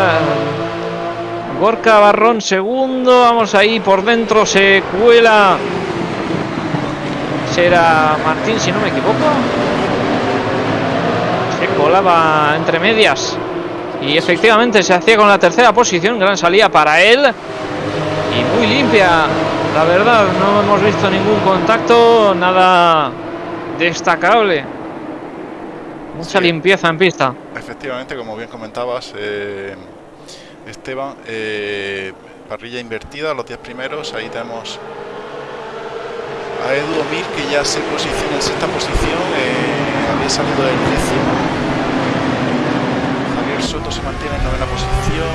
Speaker 2: Gorka Barrón segundo. Vamos ahí por dentro. Se cuela. Será Martín, si no me equivoco. Se colaba entre medias. Y efectivamente se hacía con la tercera posición. Gran salida para él. Y muy limpia. La verdad, no hemos visto ningún contacto. Nada destacable. Mucha
Speaker 1: Sí.
Speaker 2: limpieza en pista.
Speaker 1: Efectivamente, como bien comentabas, eh, Esteban, eh, parrilla invertida, los 10 primeros, ahí tenemos a Edu Omir que ya se posiciona en sexta posición, eh, había salido del décimo. Javier Soto se mantiene en novena posición,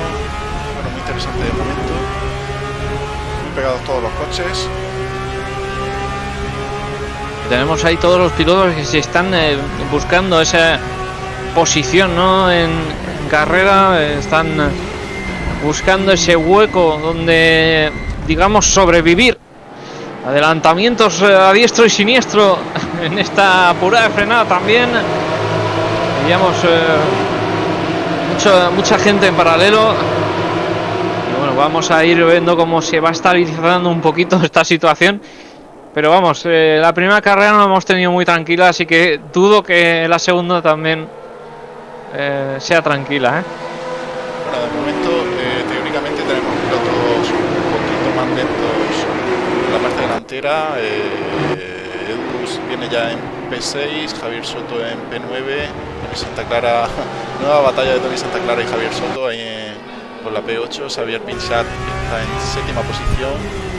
Speaker 1: bueno, muy interesante de momento. Muy pegados todos los coches.
Speaker 2: Tenemos ahí todos los pilotos que se están eh, buscando esa posición ¿no? en, carrera. Están buscando ese hueco donde, digamos, sobrevivir. Adelantamientos eh, a diestro y siniestro en esta apurada frenada también. Veíamos eh, mucha, mucha gente en paralelo. Y bueno, vamos a ir viendo cómo se va estabilizando un poquito esta situación. Pero vamos, eh, la primera carrera no hemos tenido muy tranquila, así que dudo que la segunda también eh, sea tranquila. ¿eh?
Speaker 1: Bueno, de momento, eh, teóricamente tenemos pilotos un poquito más lentos en la parte delantera. Eh, Edu viene ya en P6, Javier Soto en P9, Tony Santa Clara, nueva batalla de Tony Santa Clara y Javier Soto ahí en- por la P8. Xavier Pinsat está en séptima posición.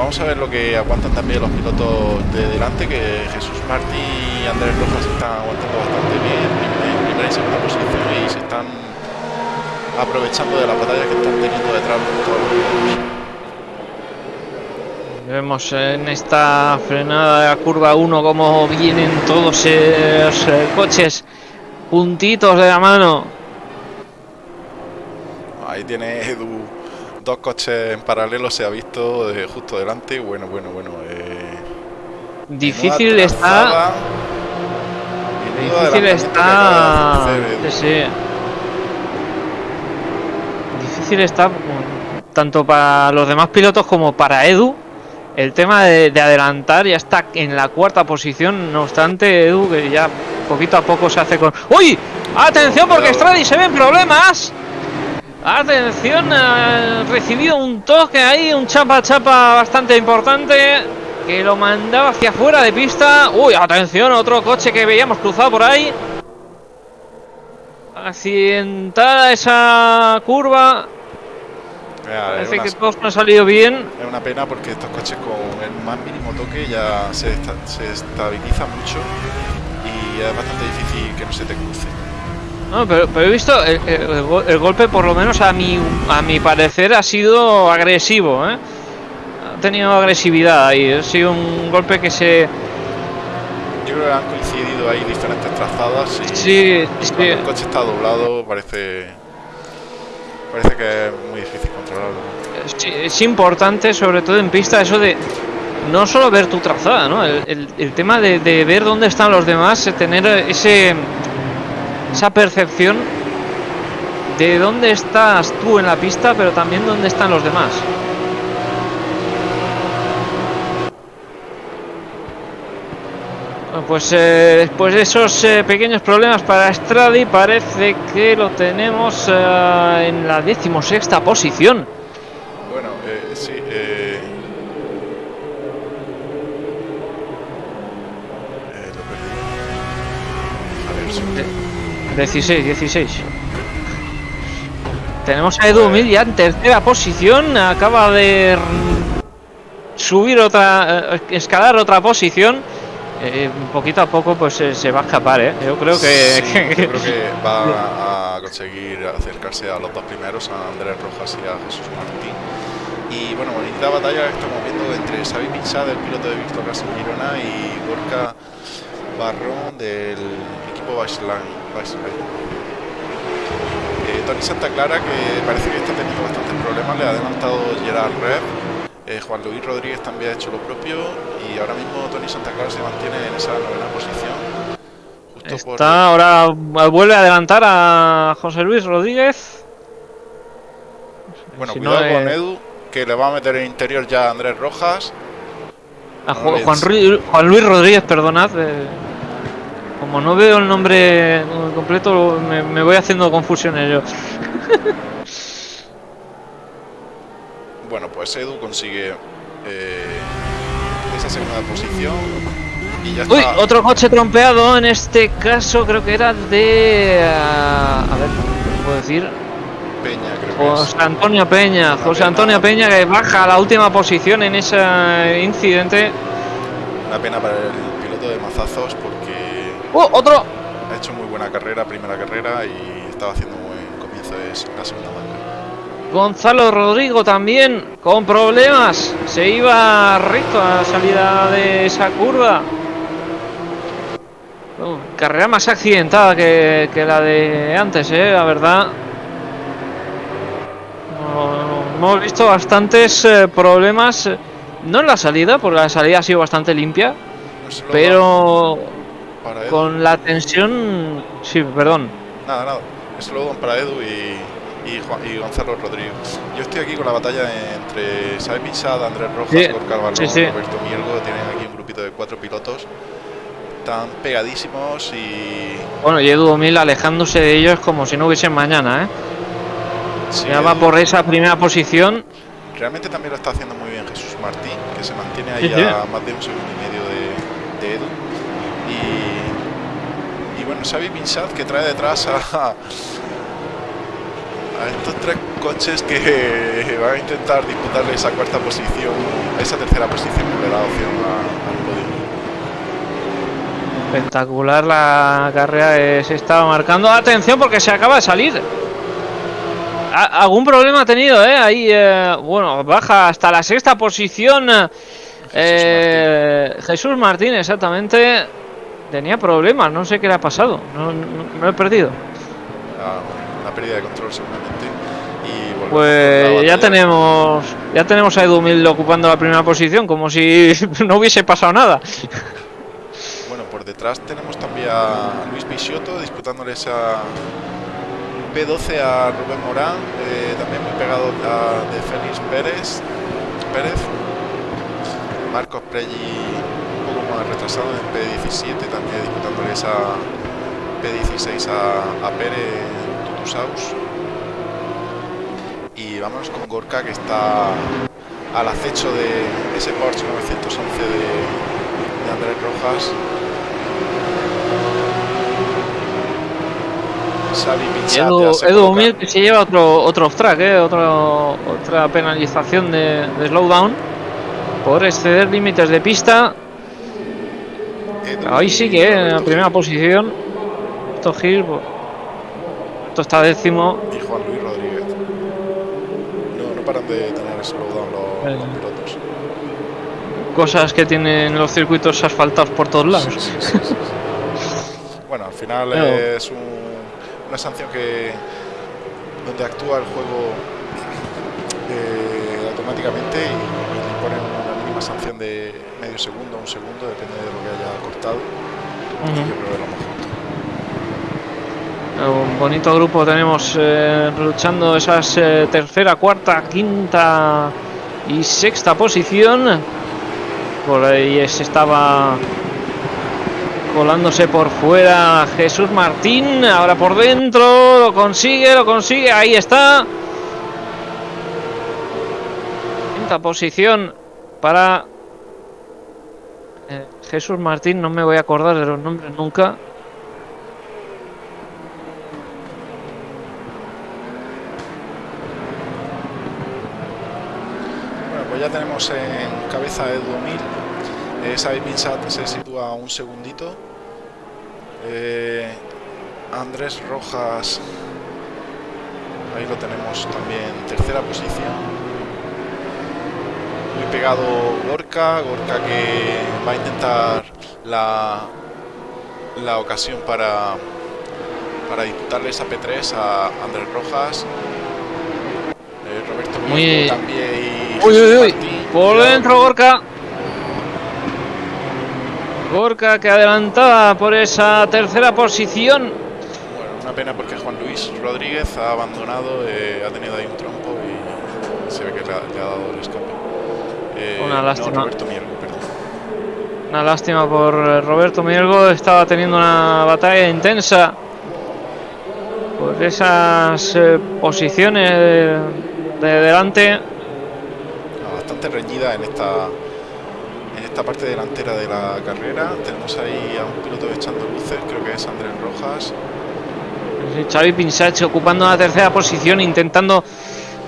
Speaker 1: Vamos a ver lo que aguantan también los pilotos de delante, que Jesús Martí y Andrés Rojas están aguantando bastante bien en primera y segunda posición y se están aprovechando de la batalla que están teniendo detrás todos los pilotos.
Speaker 2: Vemos en esta frenada de la curva 1 cómo vienen todos esos eh, coches puntitos de la mano.
Speaker 1: Ahí tiene Edu dos coches en paralelo, se ha visto de justo delante. Bueno, bueno, bueno. eh,
Speaker 2: Difícil está. Difícil está. sí, sí. Difícil está mm, tanto para los demás pilotos como para Edu. El tema de, de adelantar ya está en la cuarta posición. No obstante, Edu que ya poquito a poco se hace con. ¡Uy! Atención porque. Stradi se ven problemas. Atención, ha recibido un toque ahí, un chapa chapa bastante importante que lo mandaba hacia afuera de pista. Uy, atención, otro coche que veíamos cruzado por ahí. Accidentada esa curva.
Speaker 1: Mira,
Speaker 2: Parece
Speaker 1: una,
Speaker 2: que todo no ha salido bien.
Speaker 1: es una pena porque estos coches con el más mínimo toque ya se, esta- se estabilizan mucho y es bastante difícil que no se te cruce.
Speaker 2: No, pero, pero he visto el, el- el go- el golpe, por lo menos a mi, a mi parecer, ha sido agresivo. ¿eh? Ha tenido agresividad ahí. Ha sido un golpe que se.
Speaker 1: Yo creo que han coincidido ahí diferentes trazadas y
Speaker 2: Sí,
Speaker 1: y
Speaker 2: sí.
Speaker 1: el coche está doblado parece parece que es muy difícil controlarlo.
Speaker 2: Sí, es importante, sobre todo en pista, eso de no solo ver tu trazada, ¿no? El, el- tema de, de ver dónde están los demás, eh, tener ese esa percepción de dónde estás tú en la pista, pero también dónde están los demás. Pues eh, después de esos eh, pequeños problemas para Stradi, parece que lo tenemos eh, en la decimosexta posición.
Speaker 1: Bueno, sí, eh, eh, lo perdí. A ver, sí.
Speaker 2: 16, 16. Tenemos a Edu Mil ya en tercera posición. Acaba de subir otra, eh, escalar otra posición. Eh, poquito a poco pues eh, se va a escapar, ¿eh? Yo creo que...
Speaker 1: Sí, yo creo que va a conseguir acercarse a los dos primeros, a Andrés Rojas y a Jesús Martín. Y bueno, bonita batalla que estamos viendo entre Xavi Pinchá, del piloto de Víctor Gas Girona, y Gorka Barrón del equipo Baseline. Eh, Tony Santa Clara, que parece que está teniendo bastantes problemas, le ha adelantado Gerard Red. Eh, Juan Luis Rodríguez también ha hecho lo propio y ahora mismo Tony Santa Clara se mantiene en esa novena posición. Justo por
Speaker 2: Está ahora vuelve a adelantar a José Luis Rodríguez.
Speaker 1: Bueno,
Speaker 2: Si no,
Speaker 1: cuidado con Edu, que le va a meter en interior ya a Andrés Rojas.
Speaker 2: a Juan, Juan Luis Rodríguez, perdonad. eh, como no veo el nombre completo, me, me voy haciendo confusiones yo.
Speaker 1: Bueno, pues Edu consigue eh, esa segunda posición y ya
Speaker 2: Uy,
Speaker 1: está.
Speaker 2: otro coche trompeado, en este caso creo que era de... ah, a ver, ¿qué puedo decir?
Speaker 1: Peña, creo que
Speaker 2: José
Speaker 1: es.
Speaker 2: Antonio Peña. José
Speaker 1: pena.
Speaker 2: Antonio Peña que baja a la última posición en ese incidente.
Speaker 1: Una pena para el piloto de Mazazos porque
Speaker 2: ¡Oh, otro!
Speaker 1: ha hecho muy buena carrera, primera carrera y estaba haciendo un buen comienzo de la segunda manga.
Speaker 2: Gonzalo Rodrigo también con problemas. Se iba recto a la salida de esa curva. Oh, carrera más accidentada que, que la de antes, eh, la verdad. Hemos visto bastantes eh, problemas. eh, No en la salida, porque la salida ha sido bastante limpia. Pero
Speaker 1: para Edu.
Speaker 2: con la tensión. Sí, perdón.
Speaker 1: Nada, nada. Slowdown para Edu y, y, Juan- y Gonzalo Rodríguez. Yo estoy aquí con la batalla entre Xavi Pinchada, Andrés Rojas,
Speaker 2: Sí,
Speaker 1: Gorka Balón,
Speaker 2: sí, sí.
Speaker 1: Roberto Mielgo. Tienen aquí un grupito de cuatro pilotos. Están pegadísimos y...
Speaker 2: Bueno, y Edu Mil alejándose de ellos como si no hubiesen mañana, ¿eh?
Speaker 1: sí,
Speaker 2: Ya va por esa primera posición.
Speaker 1: Realmente también lo está haciendo muy bien Jesús Martín, que se mantiene ahí a más de un segundo y medio de, de Edu. Y, y bueno, Xavi Pinsat que trae detrás a, a estos tres coches que van a intentar disputarle esa cuarta posición, esa tercera posición que le da opción al podio.
Speaker 2: Espectacular la carrera que se estaba marcando. Atención porque se acaba de salir. Algún problema ha tenido, ¿eh? Ahí, eh, bueno, baja hasta la sexta posición. eh, Jesús Martín, exactamente. Tenía problemas, no sé qué le ha pasado. No, no- he perdido.
Speaker 1: A- Una pérdida de control seguramente. Y
Speaker 2: Pues ya tenemos ya tenemos a Edu Mil ocupando la primera posición, como si no hubiese pasado nada.
Speaker 1: Bueno, por detrás tenemos también a Luis Peixoto disputándole esa P12 a Rubén Morán, eh, también muy pegado a de Félix Pérez, Pérez. Marcos Prelli más retrasado en P17 también disputándole esa P16 a, a Pere Tutusaus. Y vámonos con Gorka que está al acecho de ese Porsche 911 de, de Andrés Rojas.
Speaker 2: Edu, Edu Mir que se lleva otro otro off track, eh, otro- otra penalización de, de slowdown por exceder límites de pista. Ahí sí que en la primera posición. Esto Gil, pues, esto está décimo.
Speaker 1: y Juan Luis Rodríguez. No, no paran de tener slowdown los,
Speaker 2: Eh.
Speaker 1: los pilotos.
Speaker 2: Cosas que tienen los circuitos asfaltados por todos lados.
Speaker 1: Sí, sí, sí, sí, sí. Bueno, al final es un- una sanción que donde actúa el juego eh, automáticamente y, una sanción de medio segundo, un segundo, depende de lo que haya cortado.
Speaker 2: Ujú.
Speaker 1: Yo creo que es lo más justo.
Speaker 2: Un bonito grupo tenemos eh, luchando esas eh, tercera, cuarta, quinta y sexta posición. Por ahí se estaba colándose por fuera Jesús Martín. Ahora por dentro lo consigue, lo consigue. Ahí está. Quinta posición para eh, Jesús Martín. No me voy a acordar de los nombres nunca.
Speaker 1: Bueno, pues ya tenemos en cabeza Edu Mil. Eh, Xavi Pinsat se sitúa un segundito. Eh, Andrés Rojas, ahí lo tenemos también tercera posición. Muy pegado Gorka, Gorka que va a intentar la, la ocasión para, para disputarle esa P3 a Andrés Rojas. Eh, Roberto
Speaker 2: Muy-
Speaker 1: también y
Speaker 2: Uy,
Speaker 1: Jesús
Speaker 2: uy, uy.
Speaker 1: Martín.
Speaker 2: Por
Speaker 1: Cuidado.
Speaker 2: dentro Gorka. Gorka que adelantaba por esa tercera posición.
Speaker 1: Bueno, una pena porque Juan Luis Rodríguez ha abandonado, eh, ha tenido ahí un trompo y se ve que le ha, le ha dado el escape. Eh,
Speaker 2: Una
Speaker 1: no,
Speaker 2: lástima.
Speaker 1: Roberto Miergo, perdón.
Speaker 2: Una lástima por eh, Roberto Mielgo. Estaba teniendo una batalla intensa por esas eh, posiciones de, de delante.
Speaker 1: Ah, Bastante reñida en esta en esta parte delantera de la carrera. Tenemos ahí a un piloto echando luces, creo que es Andrés Rojas.
Speaker 2: Xavi Pinsach ocupando la tercera posición, intentando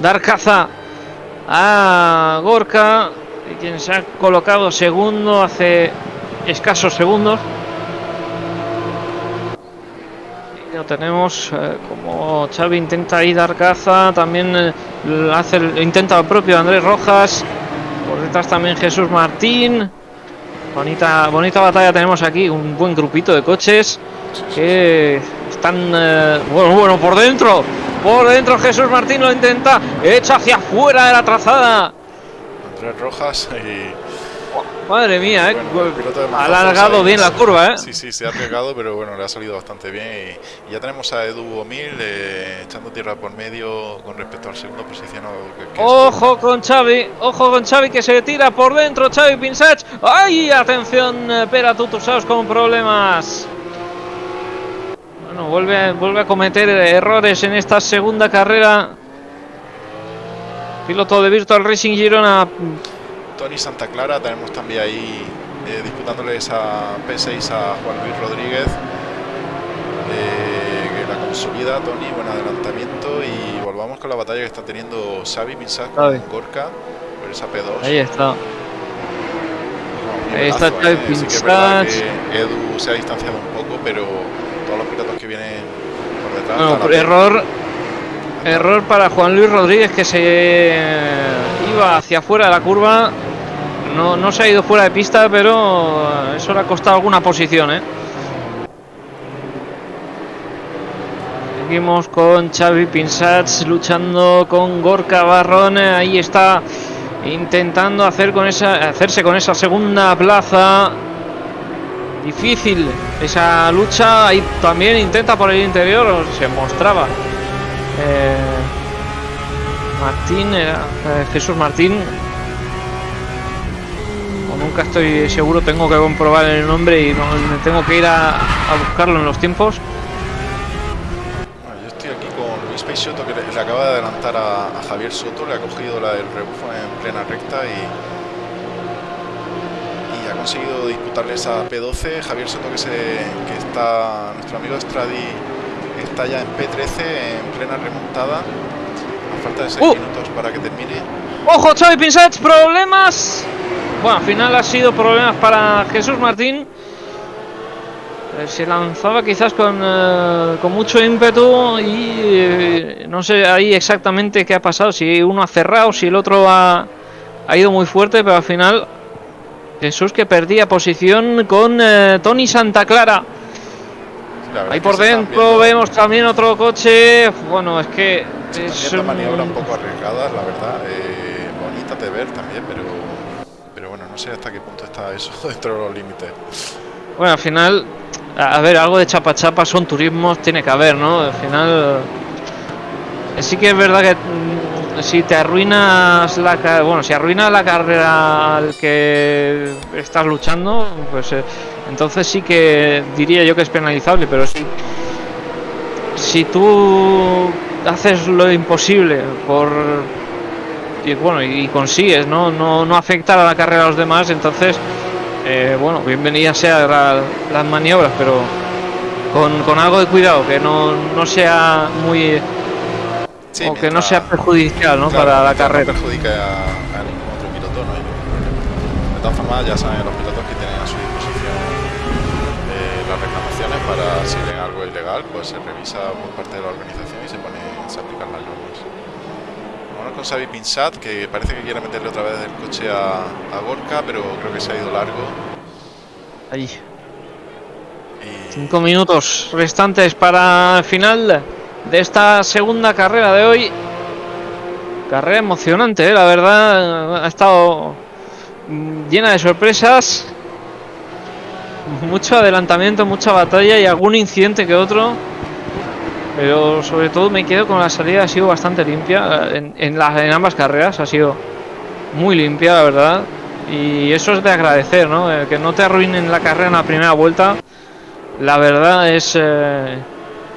Speaker 2: dar caza a Gorka, quien se ha colocado segundo hace escasos segundos. Y lo tenemos eh, como Xavi intenta ahí dar caza, también eh, hace el- intenta propio Andrés Rojas, por detrás también Jesús Martín. Bonita, bonita batalla tenemos aquí, un buen grupito de coches que están eh, bueno bueno por dentro por dentro Jesús Martín lo intenta echa hacia afuera de la trazada
Speaker 1: Andrés Rojas y
Speaker 2: madre mía eh,
Speaker 1: bueno,
Speaker 2: ha alargado bien la curva eh
Speaker 1: Sí, sí, se ha arriesgado, pero bueno, le ha salido bastante bien. Y, ya tenemos a Edu Omil eh, echando tierra por medio con respecto al segundo posicionado. Que, que es
Speaker 2: ojo con Xavi ojo con Xavi que se tira por dentro Xavi Pinsach ay atención eh, Pera Tutusaus con problemas bueno vuelve vuelve a cometer errores en esta segunda carrera piloto de Virtual Racing Girona
Speaker 1: Tony Santa Clara, tenemos también ahí eh, disputándole esa P6 a Juan Luis Rodríguez. eh, que la consolida Tony, buen adelantamiento. Y volvamos con la batalla que está teniendo Xavi Minsat con. Gorka por esa P2.
Speaker 2: ahí está ahí está Xavi
Speaker 1: eh, sí que es verdad
Speaker 2: Pinsat.
Speaker 1: que Edu se ha distanciado un poco, pero todos los pilotos que vienen por detrás.
Speaker 2: Bueno,
Speaker 1: hasta la P-
Speaker 2: error error para Juan Luis Rodríguez que se eh, iba hacia afuera de la curva. No, no se ha ido fuera de pista, pero eh, eso le ha costado alguna posición, ¿eh? Seguimos con Xavi Pinsats luchando con Gorka Barrón. Ahí está intentando hacer con esa, hacerse con esa segunda plaza. Difícil esa lucha. Ahí también intenta por el interior. Se mostraba. Eh, Martín era. Eh, Jesús Martín. O nunca estoy seguro, tengo que comprobar el nombre y tengo que ir a, buscarlo en los tiempos.
Speaker 1: Yo estoy aquí con Luis Peix Soto que le, acaba de adelantar a, Javier Soto, le ha cogido la del rebufo en plena recta y ha conseguido disputarle esa P12. Javier Soto, que, se, que está nuestro amigo Estradi está ya en P13 en plena remontada. A falta de 6
Speaker 2: Uh.
Speaker 1: minutos para que termine.
Speaker 2: Ojo, Xavi Pinsach, problemas. Bueno, al final ha sido problemas para Jesús Martín. Eh, Se lanzaba quizás con, eh, con mucho ímpetu y eh, no sé ahí exactamente qué ha pasado. Si uno ha cerrado, si el otro ha, ha ido muy fuerte, pero al final Jesús que perdía posición con eh, Tony Santa Clara. Ahí por dentro vemos también otro coche. Bueno, es que
Speaker 1: se
Speaker 2: es
Speaker 1: viendo
Speaker 2: un-
Speaker 1: maniobras un poco arriesgadas, la verdad. eh, bonitas de ver también, pero, pero bueno, no sé hasta qué punto está eso dentro de los límites.
Speaker 2: Bueno, al final, a ver, algo de chapa chapa son turismos, tiene que haber, ¿no? Al final, eh, sí que es verdad que mm, si te arruinas la bueno, si arruinas la carrera al que estás luchando, pues eh, entonces sí que diría yo que es penalizable, pero si si tú haces lo imposible por y bueno y consigues no no no afectar a la carrera a los demás, entonces eh, bueno, bienvenidas sean la- las maniobras, pero con, con algo de cuidado, que no, no sea muy.
Speaker 1: Sí,
Speaker 2: o que no sea perjudicial ¿no?
Speaker 1: claro,
Speaker 2: para la carrera.
Speaker 1: No perjudique a, a ningún otro piloto, no hay ningún problema. De todas formas, ya saben los pilotos que tienen a su disposición eh, las reclamaciones para si ven algo ilegal, pues se revisa por parte de la organización y se pone, se aplican las normas. Vámonos con Xavi Pinsat, que parece que quiere meterle otra vez el coche a, a Gorka, pero creo que se ha ido largo.
Speaker 2: Ahí.
Speaker 1: Y
Speaker 2: Cinco minutos restantes para el final de esta segunda carrera de hoy. Carrera emocionante, ¿eh? la verdad. Ha estado mm, llena de sorpresas. Mucho adelantamiento, mucha batalla y algún incidente que otro. Pero sobre todo me quedo con la salida, ha sido bastante limpia. En, en en ambas carreras ha sido muy limpia, la verdad. Y eso es de agradecer, ¿no? Eh, que no te arruinen la carrera en la primera vuelta la verdad es eh,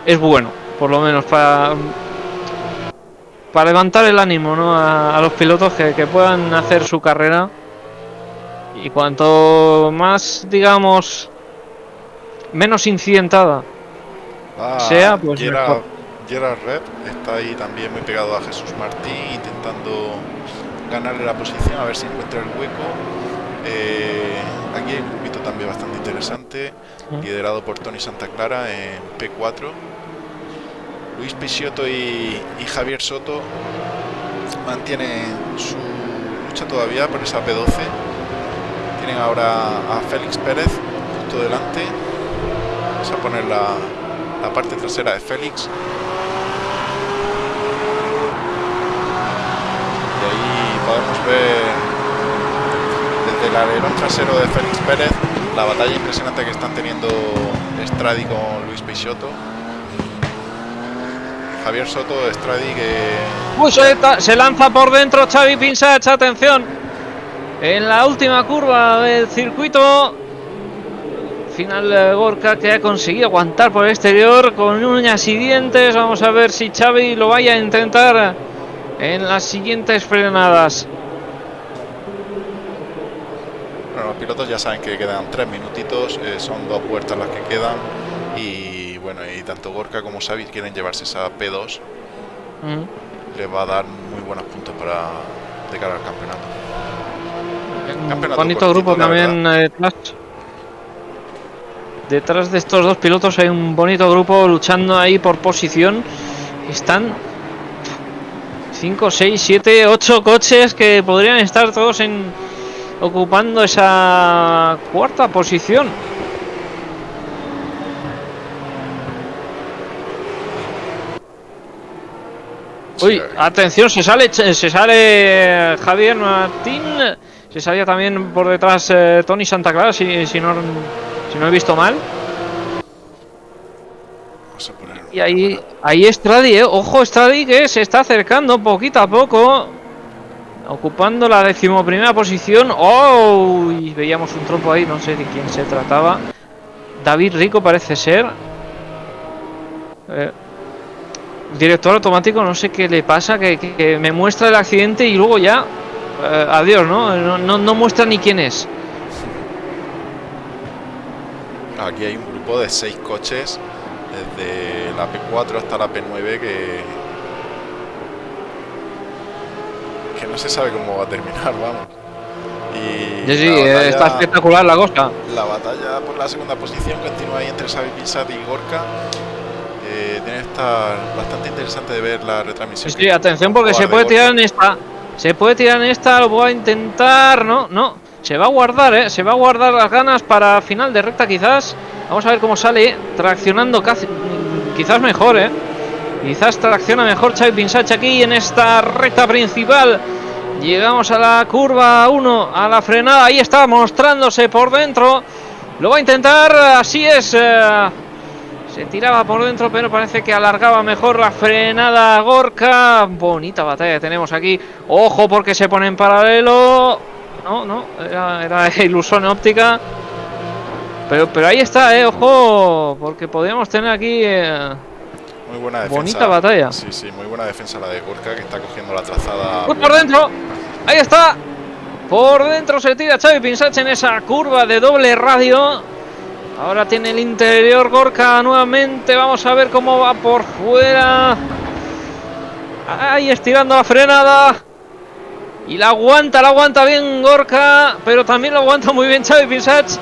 Speaker 2: es bueno por lo menos para para levantar el ánimo ¿no? a, a los pilotos que, que puedan hacer su carrera y cuanto más digamos menos incidentada
Speaker 1: va
Speaker 2: sea, pues
Speaker 1: Gerard,
Speaker 2: mejor.
Speaker 1: Gerard Rep está ahí también muy pegado a Jesús Martín, intentando ganarle la posición, a ver si encuentra el hueco. Eh, aquí hay un grupito también bastante interesante, liderado por Tony Santa Clara en P4. Luis Pisiotto y, y Javier Soto mantienen su lucha todavía por esa P12. Tienen ahora a Félix Pérez justo delante. Vamos a poner la, la parte trasera de Félix. Y ahí podemos ver desde el alerón trasero de Félix Pérez la batalla impresionante que están teniendo Stradi con Luis Peixoto. Javier Soto, Stradi que
Speaker 2: se, se lanza por dentro Xavi Pinsach, atención. En la última curva del circuito. Final eh, Gorka que ha conseguido aguantar por el exterior con uñas y dientes. Vamos a ver si Xavi lo vaya a intentar en las siguientes frenadas.
Speaker 1: Bueno, los pilotos ya saben que quedan tres minutitos, eh, son dos vueltas las que quedan y bueno, y tanto Gorka como Xavi quieren llevarse esa P2,
Speaker 2: Mm.
Speaker 1: les va a dar muy buenos puntos para de cara al campeonato.
Speaker 2: Un
Speaker 1: Campeonato
Speaker 2: bonito
Speaker 1: cortito,
Speaker 2: grupo también eh, detrás. Detrás de estos dos pilotos hay un bonito grupo luchando ahí por posición. Están 5, 6, 7, 8 coches que podrían estar todos en ocupando esa cuarta posición. Uy, atención, se sale, se sale Javier Martín. Se salía también por detrás eh, Tony Santa Clara, si, si, no, si no he visto mal.
Speaker 1: Vamos a poner
Speaker 2: Y ahí, ahí Stradi, eh. ojo Stradi que se está acercando poquito a poco. Ocupando la decimoprimera posición. ¡Oh! Y veíamos un trompo ahí, no sé de quién se trataba. David Rico parece ser. Eh, director automático, no sé qué le pasa, que, que- que me muestra el accidente y luego ya, eh, adiós, ¿no? ¿no? No, no muestra ni quién es.
Speaker 1: Aquí hay un grupo de seis coches, desde la P4 hasta la P9, que. que no se sabe cómo va a terminar, vamos. Y
Speaker 2: Sí, sí, eh,
Speaker 1: batalla-
Speaker 2: está espectacular la cosa.
Speaker 1: La batalla por la segunda posición continúa ahí entre Xavi Pinsat y Gorka. Eh, tiene que estar bastante interesante de ver la retransmisión.
Speaker 2: Sí, atención porque se puede tirar en esta. Se puede tirar en esta, lo voy a intentar. No, no. Se va a guardar, ¿eh? Se va a guardar las ganas para final de recta quizás. Vamos a ver cómo sale. Traccionando casi, quizás mejor, ¿eh? Quizás tracciona mejor Xavi Pinsach aquí en esta recta principal. Llegamos a la curva 1, a la frenada. Ahí está mostrándose por dentro. Lo va a intentar, así es. eh, se tiraba por dentro, pero parece que alargaba mejor la frenada Gorka. Bonita batalla que tenemos aquí. Ojo porque se pone en paralelo. No, no, era, era ilusión óptica. Pero, pero ahí está, eh, ojo, porque podríamos tener aquí. eh,
Speaker 1: Muy buena defensa.
Speaker 2: bonita batalla.
Speaker 1: Sí, sí, muy buena defensa la de Gorka que está cogiendo la trazada.
Speaker 2: Uy, por dentro. Ahí está. Por dentro se tira Xavi Pinsach en esa curva de doble radio. Ahora tiene el interior Gorka nuevamente. Vamos a ver cómo va por fuera. Ahí estirando la frenada. Y la aguanta, la aguanta bien Gorka. Pero también lo aguanta muy bien Xavi Pinsach.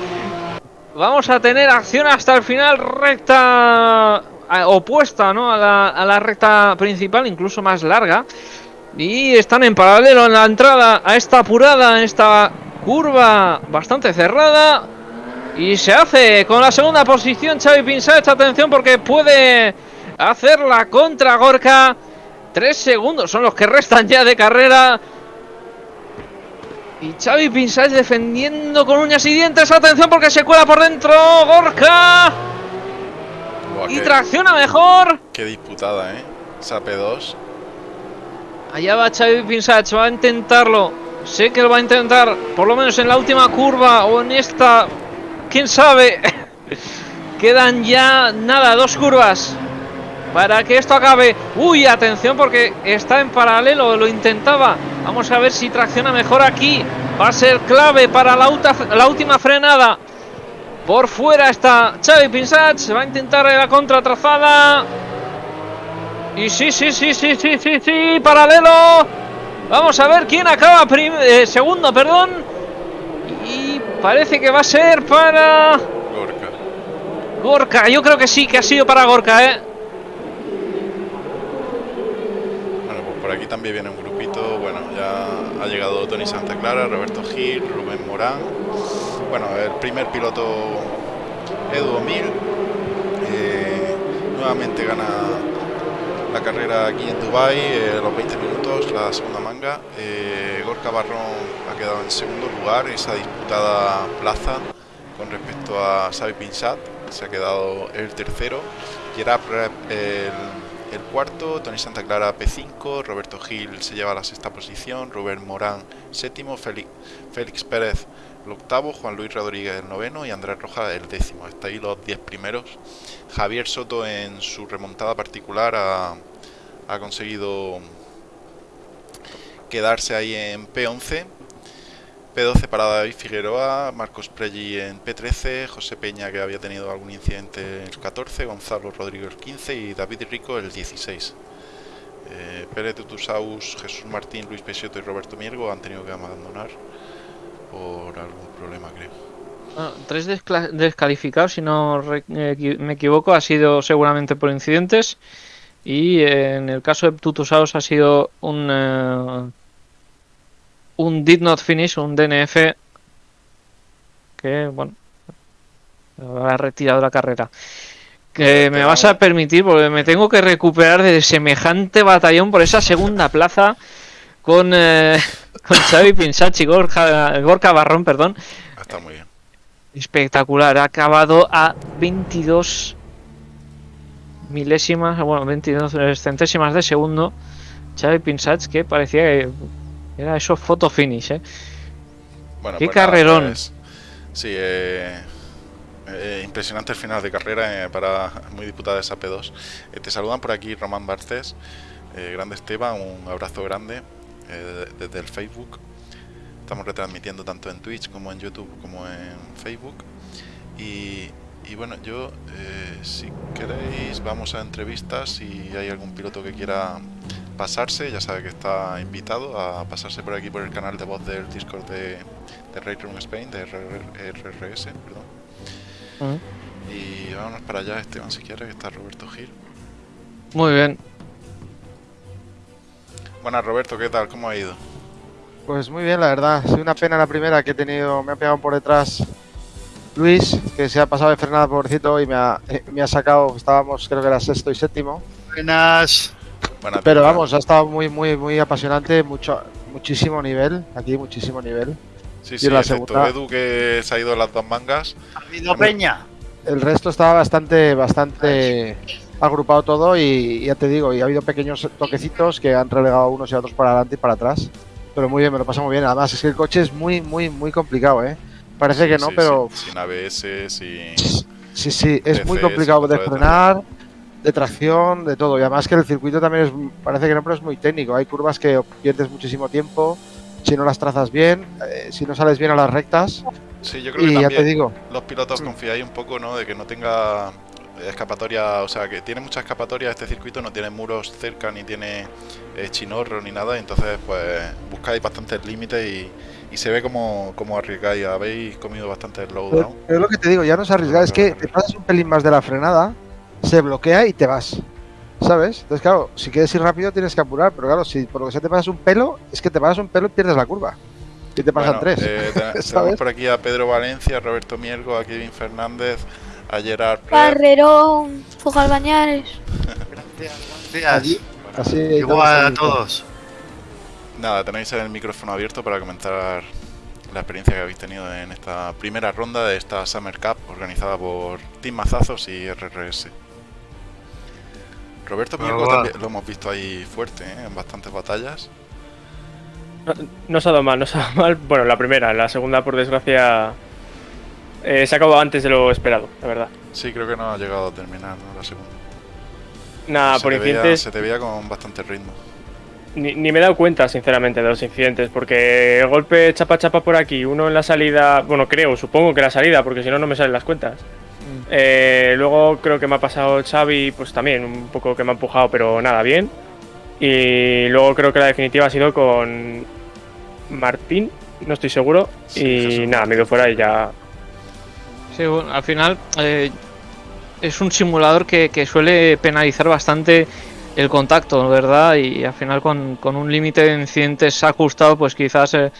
Speaker 2: Vamos a tener acción hasta el final. Recta opuesta ¿no? a, la, a la recta principal, incluso más larga. Y están en paralelo en la entrada a esta apurada, en esta curva bastante cerrada. Y se hace con la segunda posición Xavi Pinsach. Atención porque puede hacer la contra Gorka. Tres segundos son los que restan ya de carrera. Y Xavi Pinsach defendiendo con uñas y dientes. Atención porque se cuela por dentro Gorka.
Speaker 1: Buah,
Speaker 2: Y
Speaker 1: qué,
Speaker 2: tracciona mejor.
Speaker 1: qué disputada, ¿eh? Esa P2.
Speaker 2: Allá va Xavi Pinsach, va a intentarlo. Sé que lo va a intentar, por lo menos en la última curva o en esta. ¿Quién sabe? Quedan ya nada, dos curvas. Para que esto acabe. Uy, atención porque está en paralelo, lo intentaba. Vamos a ver si tracciona mejor aquí. Va a ser clave para la, última frenada. Por fuera está Xavi Pinsach, va a intentar la contratrazada. Y sí, sí, sí, sí, sí, sí, sí, paralelo. Vamos a ver quién acaba eh, segundo, perdón. Y parece que va a ser para
Speaker 1: Gorka.
Speaker 2: Gorka. Yo creo que sí, que ha sido para Gorka, ¿eh?
Speaker 1: Bueno, pues por aquí también viene un grupito. Bueno, ya ha llegado Tony Santa Clara, Roberto Gil, Rubén Morán. Bueno, el primer piloto Edu Mil. eh, nuevamente gana la carrera aquí en Dubai eh, los 20 minutos, la segunda manga. Eh, Gorka Barrón ha quedado en segundo lugar esa disputada plaza con respecto a Xavi Pinsat, se ha quedado el tercero. Gerard el, cuarto, Tony Santa Clara P5, Roberto Gil se lleva la sexta posición, Rubén Morán séptimo, Félix, Félix Pérez el octavo, Juan Luis Rodríguez el noveno y Andrés Rojas el décimo. Hasta ahí los diez primeros. Javier Soto en su remontada particular ha, conseguido quedarse ahí en P11. P12 para David Figueroa, Marcos Prelli en P13, José Peña que había tenido algún incidente el 14, Gonzalo Rodríguez el 15 y David Rico el 16. Eh, Pérez Tutusaus, Jesús Martín, Luis Pesioto y Roberto Miergo han tenido que abandonar por algún problema creo.
Speaker 2: Bueno, tres descla- descalificados, si no me equivoco, ha sido seguramente por incidentes. Y eh, en el caso de Tutusaus ha sido un, eh, un did not finish, un DNF que, bueno, ha retirado la carrera. Que me vas a permitir, porque me tengo que recuperar de semejante batallón por esa segunda plaza con, eh, con Xavi Pinsach y Gorka, Gorka Barrón, perdón.
Speaker 1: Está muy bien.
Speaker 2: Espectacular, ha acabado a 22 milésimas, bueno, 22 centésimas de segundo. Xavi Pinsach, que parecía que era eso photo finish, ¿eh?
Speaker 1: Bueno,
Speaker 2: Qué
Speaker 1: pues nada,
Speaker 2: carrerón.
Speaker 1: pues, sí, eh, eh, impresionante el final de carrera eh, para muy disputada esa P2. Eh, te saludan por aquí Román Bartés, grande Esteban, un abrazo grande desde el Facebook. Estamos retransmitiendo tanto en Twitch como en YouTube como en Facebook. Y, y bueno, yo, si queréis, vamos a entrevistas. Si hay algún piloto que quiera pasarse, ya sabe que está invitado a pasarse por aquí por el canal de voz del Discord de, de Room Spain, de RRS, perdón. Y vámonos para allá, Esteban, si quieres, que está Roberto Gil.
Speaker 2: Muy bien.
Speaker 1: Buenas, Roberto, ¿qué tal? ¿Cómo ha ido?
Speaker 4: Pues muy bien, la verdad. Soy una pena la primera que he tenido, me ha pegado por detrás Luis, que se ha pasado de frenada pobrecito y me ha, eh, me ha sacado, estábamos creo que era sexto y séptimo.
Speaker 5: Buenas.
Speaker 4: Pero vamos, ha estado muy, muy, muy apasionante, mucho, muchísimo nivel, aquí muchísimo nivel.
Speaker 1: Sí, sí, la segunda... Edu que se ha ido las dos mangas.
Speaker 5: ¿Ha habido Peña?
Speaker 4: El resto estaba bastante, bastante agrupado todo y ya te digo, y ha habido pequeños toquecitos que han relegado unos y otros para adelante y para atrás. Pero muy bien, me lo pasa muy bien. Además, es que el coche es muy, muy, muy complicado, ¿eh? Parece que no, pero...
Speaker 1: Sin ABS, sin...
Speaker 4: Sí, sí, es muy complicado de frenar de tracción, de todo. Y además que el circuito también es, parece que no, pero es muy técnico. Hay curvas que pierdes muchísimo tiempo, si no las trazas bien, eh, si no sales bien a las rectas.
Speaker 1: Sí, yo creo que también te digo, los pilotos confiáis un poco, ¿no? De que no tenga escapatoria, o sea, que tiene mucha escapatoria este circuito, no tiene muros cerca, ni tiene eh, chinorro, ni nada, entonces pues buscáis bastantes límites y, y, se ve como, como arriesgáis, habéis comido bastante slowdown.
Speaker 4: Pero, es lo que te digo, ya no es arriesgar, es que te pasas un pelín más de la frenada se bloquea y te vas. ¿Sabes? Entonces, claro, si quieres ir rápido tienes que apurar, pero claro, si por lo que sea te pasas un pelo, es que te pasas un pelo y pierdes la curva. Y te pasan tres.
Speaker 1: Eh, tenemos por aquí a Pedro Valencia, a Roberto Mielgo, a Kevin Fernández, a Gerard
Speaker 6: Carrerón, Fugal Bañares.
Speaker 5: gracias, gracias. Así, Igual a todos.
Speaker 1: Nada, tenéis el micrófono abierto para comentar la experiencia que habéis tenido en esta primera ronda de esta Summer Cup organizada por Team Mazazos y RRS. Roberto Pico también lo hemos visto ahí fuerte, ¿eh? en bastantes batallas.
Speaker 7: No, se ha dado mal, no se ha dado mal. Bueno, la primera, la segunda, por desgracia, eh, se acabó antes de lo esperado, la verdad.
Speaker 1: Sí, creo que no ha llegado a terminar la segunda.
Speaker 7: Nada, por incidentes.
Speaker 1: se te veía con bastante ritmo.
Speaker 7: Ni, me he dado cuenta, sinceramente, de los incidentes, porque el golpe chapa chapa por aquí, uno en la salida, bueno, creo, supongo que la salida, porque si no, no me salen las cuentas. Mm. Eh, luego creo que me ha pasado Xavi, pues también, un poco que me ha empujado, pero nada, bien. Y luego creo que la definitiva ha sido con Martín, no estoy seguro, y nada, me he ido fuera y ya...
Speaker 2: Sí, al final eh, es un simulador que, que suele penalizar bastante el contacto, ¿verdad? Y al final con, un límite de incidentes ajustado, pues quizás eh,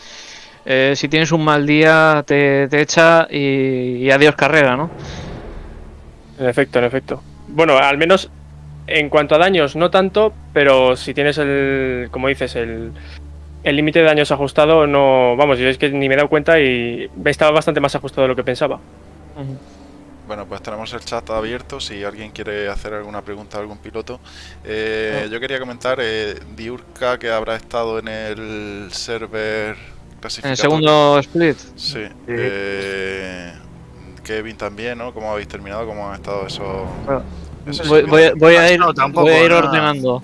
Speaker 2: eh, si tienes un mal día te, echa y, adiós carrera, ¿no?
Speaker 7: En efecto, en efecto. Bueno, al menos en cuanto a daños, no tanto, pero si tienes el, como dices, el el límite de daños ajustado, no, vamos, yo es que ni me he dado cuenta y estaba bastante más ajustado de lo que pensaba.
Speaker 1: Bueno, pues tenemos el chat abierto si alguien quiere hacer alguna pregunta a algún piloto. Eh, yo quería comentar, eh, Diurka que habrá estado en el server
Speaker 2: En el segundo split.
Speaker 1: Sí. Eh, Kevin también, ¿no? ¿Cómo habéis terminado? ¿Cómo han estado esos...?
Speaker 2: voy, a ir, voy a ir ordenando.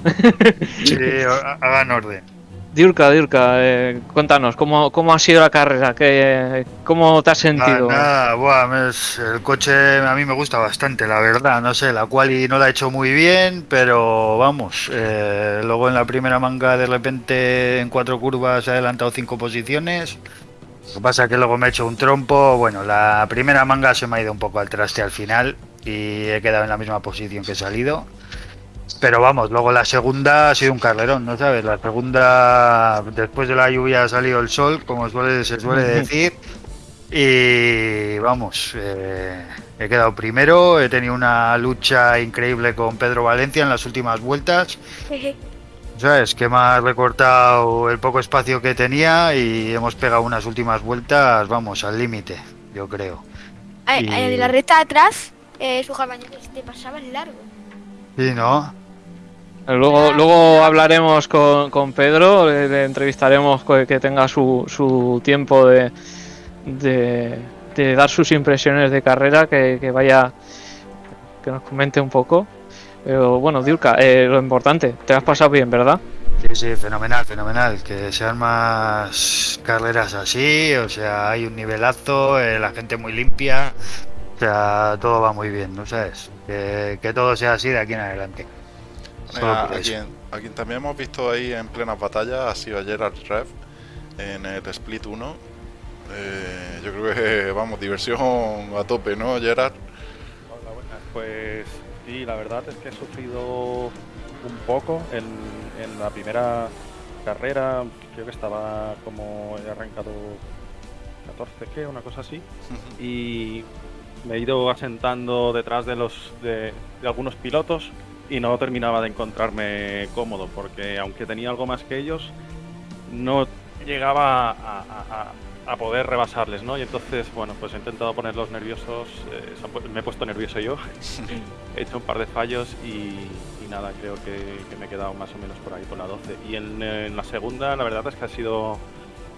Speaker 5: sí, hagan orden.
Speaker 2: Diurka, Diurka, eh, cuéntanos, ¿cómo, ¿cómo, ha sido la carrera? ¿Qué, ¿Cómo te has sentido?
Speaker 5: Nada, buah, el coche a mí me gusta bastante, la verdad. No sé, la quali no la he hecho muy bien, pero vamos. Eh, luego en la primera manga, de repente en cuatro curvas he adelantado cinco posiciones. Lo que pasa es que luego me he hecho un trompo. Bueno, la primera manga se me ha ido un poco al traste al final y he quedado en la misma posición que he salido. Pero vamos, luego la segunda ha sido un carlerón, ¿no sabes? La segunda, después de la lluvia ha salido el sol, como suele, se suele decir. Y vamos, eh, he quedado primero, he tenido una lucha increíble con Pedro Valencia en las últimas vueltas. ¿Sabes? Que me ha recortado el poco espacio que tenía y hemos pegado unas últimas vueltas, vamos, al límite, yo creo.
Speaker 6: De la recta atrás, eh, su te pasaba el largo.
Speaker 5: Sí, ¿no?
Speaker 2: Luego, luego hablaremos con, con Pedro, le, entrevistaremos que tenga su, su tiempo de, de, de dar sus impresiones de carrera, que, que vaya, que nos comente un poco. Pero bueno, Diurka, eh, lo importante, te has pasado bien, ¿verdad?
Speaker 5: Sí, sí, fenomenal, fenomenal. Que sean más carreras así, o sea, hay un nivelazo, eh, la gente muy limpia, o sea, todo va muy bien, ¿no sabes? Que, que todo sea así de aquí en adelante. Solo
Speaker 1: Mira,
Speaker 5: por
Speaker 1: a,
Speaker 5: eso.
Speaker 1: quien, a quien también hemos visto ahí en plenas batallas ha sido Gerard Rev en el Split 1. Eh, yo creo que, vamos, diversión a tope, ¿no, Gerard?
Speaker 8: Hola, buenas. Pues sí, la verdad es que he sufrido un poco en, en la primera carrera. Creo que estaba como he arrancado 14, ¿qué? Una cosa así. Y me he ido asentando detrás de los de, de algunos pilotos y no terminaba de encontrarme cómodo porque aunque tenía algo más que ellos, no llegaba a, a- a- poder rebasarles, ¿no? Y entonces, bueno, pues he intentado ponerlos nerviosos, eh, me he puesto nervioso yo, he hecho un par de fallos y, y nada, creo que, que me he quedado más o menos por ahí con la 12. Y en, en la segunda, la verdad es que ha sido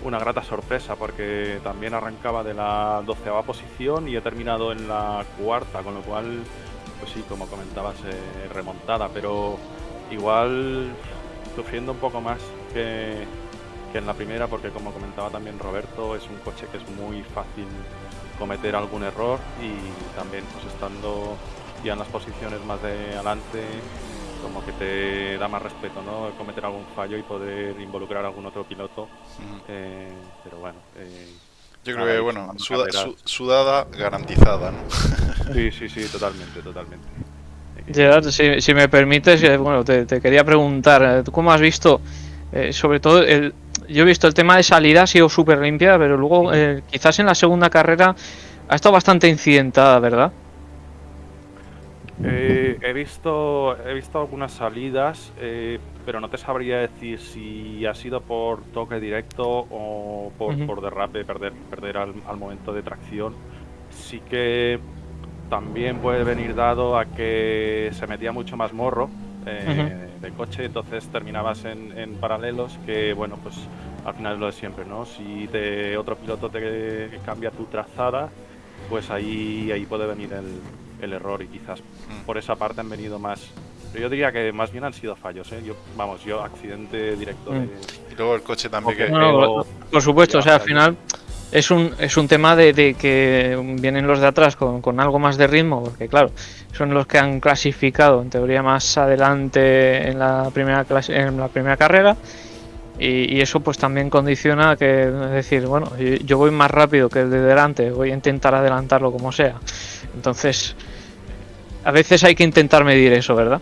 Speaker 8: una grata sorpresa porque también arrancaba de la doceava posición y he terminado en la cuarta, con lo cual, pues sí, como comentabas, eh, remontada, pero igual sufriendo un poco más que, que en la primera porque como comentaba también Roberto, es un coche que es muy fácil cometer algún error y también pues estando ya en las posiciones más de adelante como que te da más respeto, ¿no? Cometer algún fallo y poder involucrar a algún otro piloto. Eh, pero bueno, eh,
Speaker 1: Yo creo que, bueno, suda- su- sudada garantizada, ¿no?
Speaker 8: Sí, sí, sí, totalmente, totalmente.
Speaker 2: Gerard, si, si me permites, eh, bueno, te, te quería preguntar, eh, ¿tú cómo has visto, eh, sobre todo, el, yo he visto el tema de salida ha sido súper limpia, pero luego eh, quizás en la segunda carrera ha estado bastante incidentada, ¿verdad?
Speaker 8: Eh, he visto he visto algunas salidas, eh, pero no te sabría decir si ha sido por toque directo o por,
Speaker 2: Ujú.
Speaker 8: por derrape, perder, perder al, al momento de tracción. Sí que también puede venir dado a que se metía mucho más morro eh, de coche, entonces terminabas en, en paralelos que, bueno, pues al final es lo de siempre, ¿no? Si te, otro piloto te cambia tu trazada, pues ahí, ahí puede venir el, el error y quizás por esa parte han venido más. Yo diría que más bien han sido fallos, ¿eh? Yo, vamos, yo accidente directo de,
Speaker 2: Mm.
Speaker 1: Y luego el coche también que...
Speaker 2: Por supuesto, o sea, al final es un, es un tema de, de que vienen los de atrás con, con algo más de ritmo, porque claro, son los que han clasificado en teoría más adelante en la primera clase, en la primera carrera. Y, y eso pues también condiciona que, es decir, bueno, yo- yo voy más rápido que el de delante, voy a intentar adelantarlo como sea. Entonces, a veces hay que intentar medir eso, ¿verdad?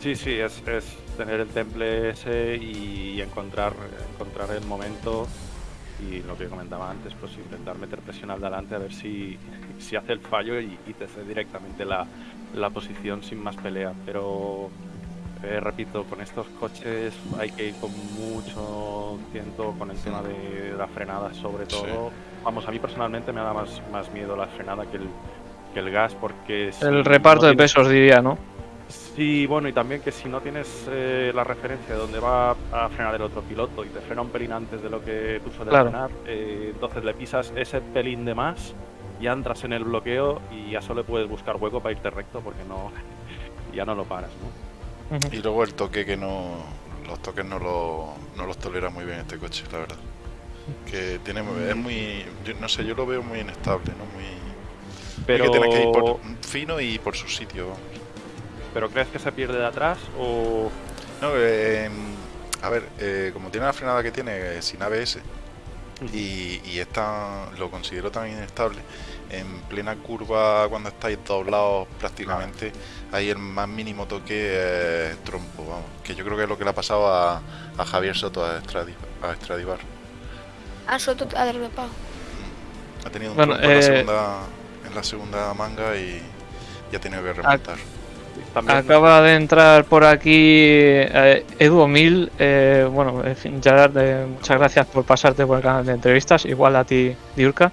Speaker 8: Sí, sí, es, es tener el temple ese y encontrar, encontrar el momento y lo que comentaba antes, pues intentar meter presión al delante a ver si, si hace el fallo y, y te cede directamente la, la posición sin más pelea. Pero eh, repito, con estos coches hay que ir con mucho tiento con el tema de la frenada sobre
Speaker 1: Sí.
Speaker 8: todo. Vamos, a mí personalmente me da más, más miedo la frenada que el, que el gas porque... si
Speaker 2: El
Speaker 8: no
Speaker 2: reparto de
Speaker 8: tienes-
Speaker 2: pesos diría, ¿no?
Speaker 8: Sí, bueno, y también que si no tienes eh, la referencia de dónde va a frenar el otro piloto y te frena un pelín antes de lo que tú sueles
Speaker 2: Claro.
Speaker 8: frenar, eh, entonces le pisas ese pelín de más, ya entras en el bloqueo y ya solo puedes buscar hueco para irte recto porque no ya no lo paras, ¿no?
Speaker 1: Y luego el toque que no... Los toques no, lo, no los tolera muy bien este coche, la verdad. Que tiene... Es muy... yo no sé, yo lo veo muy inestable, ¿no? Muy...
Speaker 8: Pero,
Speaker 1: Que tiene que ir por fino y por su sitio. vamos.
Speaker 8: ¿pero crees que se pierde de atrás o...?
Speaker 1: No, eh, a ver, eh, como tiene la frenada que tiene eh, sin ABS y, y está, lo considero tan inestable, en plena curva cuando estáis doblados prácticamente, ahí el más mínimo toque es trompo, vamos, que yo creo que es lo que le ha pasado a, a Javier Soto a, Estradi- a Stradivar.
Speaker 6: A Soto ha derrapado.
Speaker 1: Ha tenido un
Speaker 2: Bueno,
Speaker 1: trompo en, la
Speaker 2: eh,
Speaker 1: segunda, en la segunda manga y, y ha tenido que remontar.
Speaker 8: También,
Speaker 2: Acaba de entrar por aquí eh, Edu Omil. eh, bueno, en fin, Gerard, eh, muchas gracias por pasarte por el canal de entrevistas. Igual a ti, Diurka.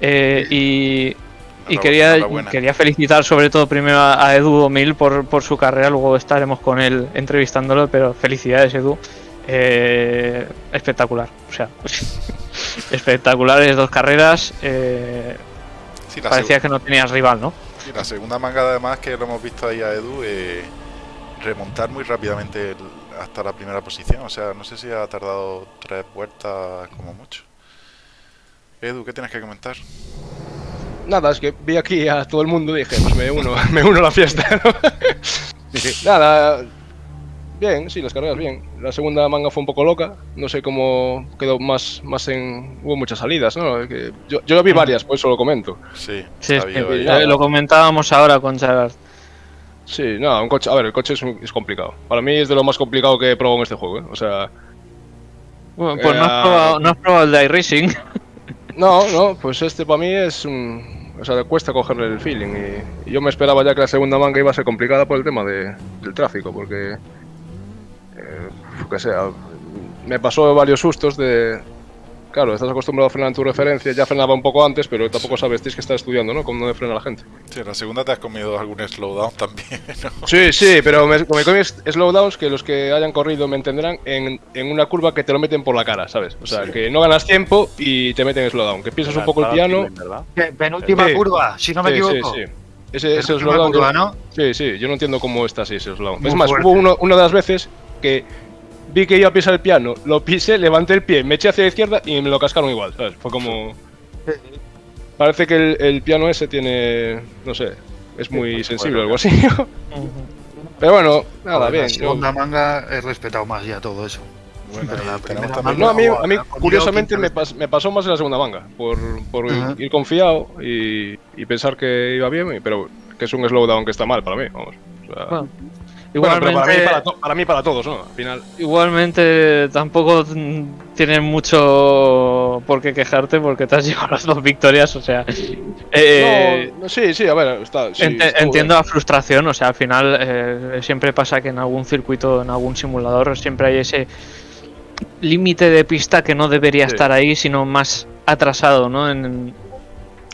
Speaker 2: Eh, y quería, quería felicitar sobre todo primero a, a Edu Omil por, por su carrera. Luego estaremos con él entrevistándolo. Pero felicidades, Edu. Eh, espectacular. O sea, espectaculares dos carreras.
Speaker 1: Sí, la,
Speaker 2: parecía que no tenías rival, ¿no?
Speaker 1: sí, la segunda manga además que lo hemos visto ahí a Edu eh, remontar muy rápidamente el- hasta la primera posición. O sea, no sé si ha tardado tres vueltas como mucho. Edu, ¿qué tienes que comentar?
Speaker 9: Nada, es que vi aquí a todo el mundo y dije, pues me uno, me uno a la fiesta, ¿no? Nada, bien, sí, las carreras bien. La segunda manga fue un poco loca, no sé cómo quedó más, más en... Hubo muchas salidas, ¿no? Que yo, yo vi varias, por eso lo comento.
Speaker 1: Sí,
Speaker 2: Sí, es que, eh, lo comentábamos ahora con Gerard.
Speaker 9: Sí, no, un coche, a ver, el coche es, un- es complicado. Para mí es de lo más complicado que he probado en este juego, ¿eh? O sea,
Speaker 2: Bueno, pues no
Speaker 9: Eh,
Speaker 2: has, probado, no has probado el de iRacing.
Speaker 9: no, no, pues este para mí es un... O sea, cuesta cogerle el feeling y, y yo me esperaba ya que la segunda manga iba a ser complicada por el tema de, del tráfico, porque... Que sea, me pasó varios sustos de... Claro, estás acostumbrado a frenar en tu referencia, ya frenaba un poco antes, pero tampoco sabes, tienes que estar estudiando, ¿no? Cómo frena la gente.
Speaker 1: Sí, en la segunda te has comido algún slowdown también, ¿no?
Speaker 9: Sí, sí, pero me, me comí slowdowns que los que hayan corrido me entenderán en, en una curva que te lo meten por la cara, ¿sabes? O sea,
Speaker 1: Sí.
Speaker 9: que no ganas tiempo y te meten slowdown, que piensas un poco el piano.
Speaker 5: Penúltima
Speaker 9: Sí.
Speaker 5: curva, si no me
Speaker 9: Sí,
Speaker 5: equivoco.
Speaker 9: Sí, sí. Ese, ese slowdown.
Speaker 5: curva,
Speaker 9: yo-
Speaker 5: ¿no?
Speaker 9: Sí, sí, yo no entiendo cómo está así ese slowdown.
Speaker 5: Muy
Speaker 9: es más,
Speaker 5: fuerte.
Speaker 9: hubo uno, una de las veces que vi que iba a pisar el piano, lo pisé, levanté el pie, me eché hacia la izquierda y me lo cascaron igual, ¿sabes? Fue como. Parece que el, el piano ese tiene. No sé, es muy sensible o algo así. Pero bueno, nada,
Speaker 5: Joder,
Speaker 9: bien.
Speaker 5: La
Speaker 9: yo-
Speaker 5: segunda manga he respetado más ya todo eso.
Speaker 1: Bueno,
Speaker 5: Pero la primera.
Speaker 9: No, a mí, a mí curiosamente me, pas- me pasó más en la segunda manga, por, por
Speaker 5: Ajá.
Speaker 9: ir confiado y, y pensar que iba bien, pero que es un slowdown que está mal para mí, vamos. O sea,
Speaker 2: Bueno,
Speaker 9: bueno, pero para mí,
Speaker 2: igualmente,
Speaker 9: para, to- para mí, para todos, ¿no? Al final.
Speaker 2: igualmente tampoco mm, tienes mucho por qué quejarte porque te has llevado las dos victorias, o sea... eh,
Speaker 9: no, sí, sí, a ver, está. sí,
Speaker 2: entiendo
Speaker 9: bien.
Speaker 2: la frustración, o sea, al final eh, siempre pasa que en algún circuito, en algún simulador, siempre hay ese límite de pista que no debería
Speaker 9: Sí.
Speaker 2: estar ahí, sino más atrasado, ¿no? En,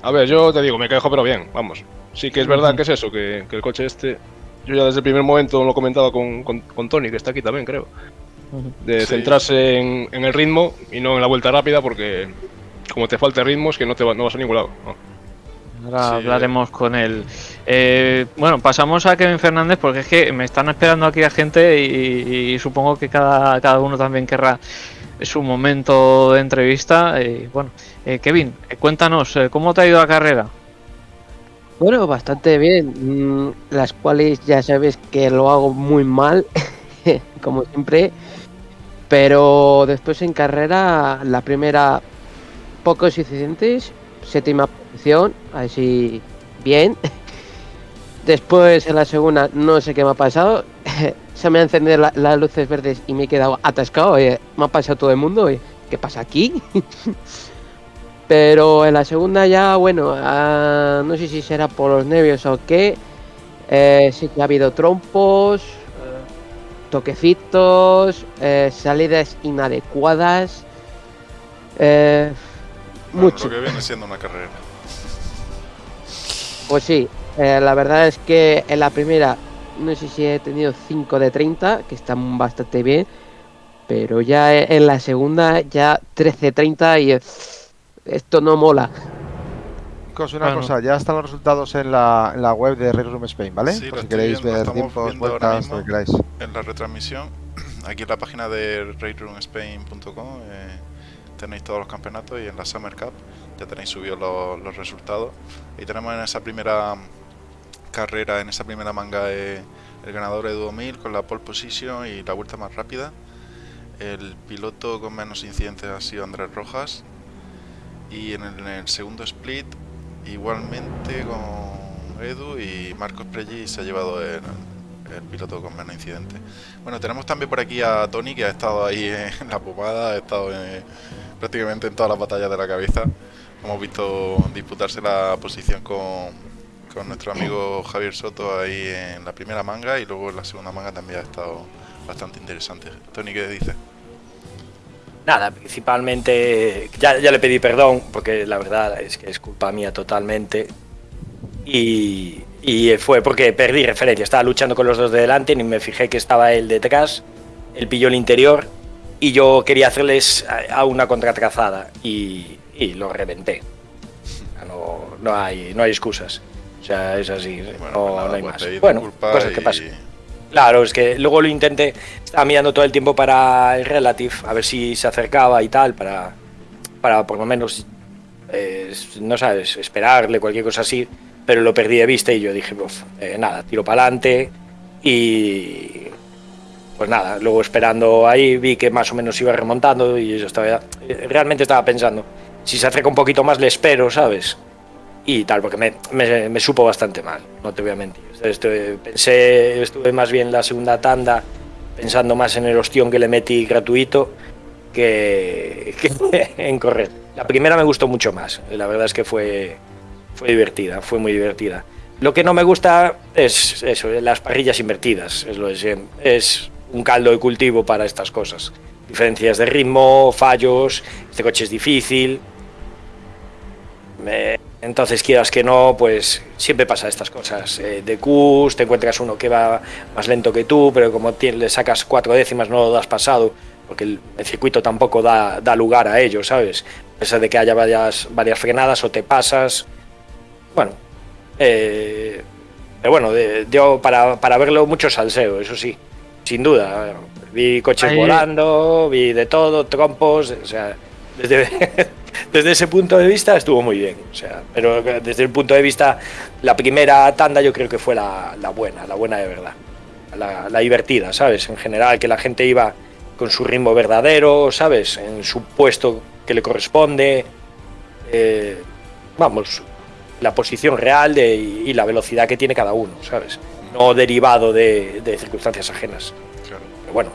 Speaker 9: A ver, yo te digo, me quejo, pero bien, vamos. Sí que es verdad que es eso, que, que el coche este. Yo ya desde el primer momento lo comentaba con, con, con Tony, que está aquí también, creo. De
Speaker 1: Sí.
Speaker 9: centrarse en, en el ritmo y no en la vuelta rápida, porque como te falte ritmo, es que no, te va- no vas a ningún lado. ¿no?
Speaker 2: Ahora
Speaker 1: Sí,
Speaker 2: hablaremos con él. Eh, bueno, pasamos a Kevin Fernández porque es que me están esperando aquí la gente y, y supongo que cada, cada uno también querrá su momento de entrevista. Y bueno, eh, Kevin, eh, cuéntanos, eh, ¿cómo te ha ido la carrera?
Speaker 10: Bueno, bastante bien. Mm, Las cuales ya sabes que lo hago muy mal, como siempre. Pero después en carrera, la primera, pocos suficientes. Séptima posición, así bien. Después en la segunda, no sé qué me ha pasado. Se me han encendido la- las luces verdes y me he quedado atascado. eh, Me ha pasado todo el mundo. eh, ¿Qué pasa aquí? Pero en la segunda ya, bueno, ah, no sé si será por los nervios o qué. eh, sí que ha habido trompos, toquecitos, eh, salidas inadecuadas. eh,
Speaker 1: Bueno,
Speaker 10: mucho.
Speaker 1: Lo que viene siendo una carrera.
Speaker 10: Pues sí, eh, la verdad es que en la primera no sé si he tenido 5 de 30, que están bastante bien, pero ya en la segunda ya 13-30 y eh, esto no mola.
Speaker 4: Chicos, una
Speaker 2: Bueno.
Speaker 4: cosa, ya están los resultados en la, en la web de Red Room Spain, ¿vale?
Speaker 1: Sí,
Speaker 4: Por
Speaker 1: lo
Speaker 4: si queréis
Speaker 1: viendo,
Speaker 4: ver
Speaker 1: estamos
Speaker 4: tiempos,
Speaker 1: viendo ahora
Speaker 4: vueltas,
Speaker 1: mismo.
Speaker 4: lo que queráis.
Speaker 1: en la retransmisión, aquí en la página de raidroomspain.com eh, tenéis todos los campeonatos y en la Summer Cup ya tenéis subidos los, los resultados. Y tenemos en esa primera carrera, en esa primera manga, eh, el ganador Edu 1000 con la pole position y la vuelta más rápida. El piloto con menos incidentes ha sido Andrés Rojas. Y en el, segundo split, igualmente con Edu y Marcos Prelli se ha llevado el, piloto con menos incidentes. Bueno, tenemos también por aquí a Tony que ha estado ahí en la pomada, ha estado en- prácticamente en todas las batallas de la cabeza. Hemos visto disputarse la posición con, con nuestro amigo Javier Soto ahí en la primera manga y luego en la segunda manga también ha estado bastante interesante. Tony, ¿qué dices?
Speaker 11: Nada, principalmente ya, ya le pedí perdón porque la verdad es que es culpa mía totalmente. Y, y fue porque perdí referencia. Estaba luchando con los dos de delante, ni me fijé que estaba él detrás. Él pilló el interior y yo quería hacerles a, a una contratrazada y, y lo reventé. No, no hay, no hay excusas. O sea, es así,
Speaker 1: Bueno,
Speaker 11: no,
Speaker 1: pues nada,
Speaker 11: no hay
Speaker 1: pues
Speaker 11: más. Bueno, cosas que pasan. Claro, es que luego lo intenté, estaba mirando todo el tiempo para el Relative, a ver si se acercaba y tal, para, para por lo menos, eh, no sabes, esperarle, cualquier cosa así, pero lo perdí de vista y yo dije, "Uf, eh, nada, tiro para adelante y pues nada, luego esperando ahí vi que más o menos iba remontando y yo estaba, realmente estaba pensando, si se acerca un poquito más le espero, ¿sabes? Y tal, porque me, me- supo bastante mal, no te voy a mentir. Estuve- pensé, estuve más bien la segunda tanda pensando más en el ostión que le metí gratuito que, en correr. La primera me gustó mucho más, la verdad es que fue, fue divertida, fue muy divertida. Lo que no me gusta es eso, las parrillas invertidas, es lo de. Es un caldo de cultivo para estas cosas. Diferencias de ritmo, fallos, este coche es difícil, entonces, quieras que no, pues siempre pasa estas cosas. Eh, de Qs, te encuentras uno que va más lento que tú, pero como le sacas cuatro décimas no lo has pasado, porque el, el circuito tampoco da, da lugar a ello, ¿sabes? A pesar de que haya varias, varias frenadas o te pasas. Bueno, eh, pero bueno, yo para, para verlo mucho salseo, eso sí, sin duda. Vi coches
Speaker 2: Ahí-
Speaker 11: volando, vi de todo, trompos, o sea, desde, desde ese punto de vista estuvo muy bien. O sea, pero desde el punto de vista, la primera tanda yo creo que fue la, la buena, la buena de verdad. La, la divertida, ¿sabes? En general, que la gente iba con su ritmo verdadero, ¿sabes? En su puesto que le corresponde. eh, vamos, la posición real de, y la velocidad que tiene cada uno, ¿sabes? No derivado de, de circunstancias ajenas.
Speaker 1: Claro.
Speaker 11: Pero bueno,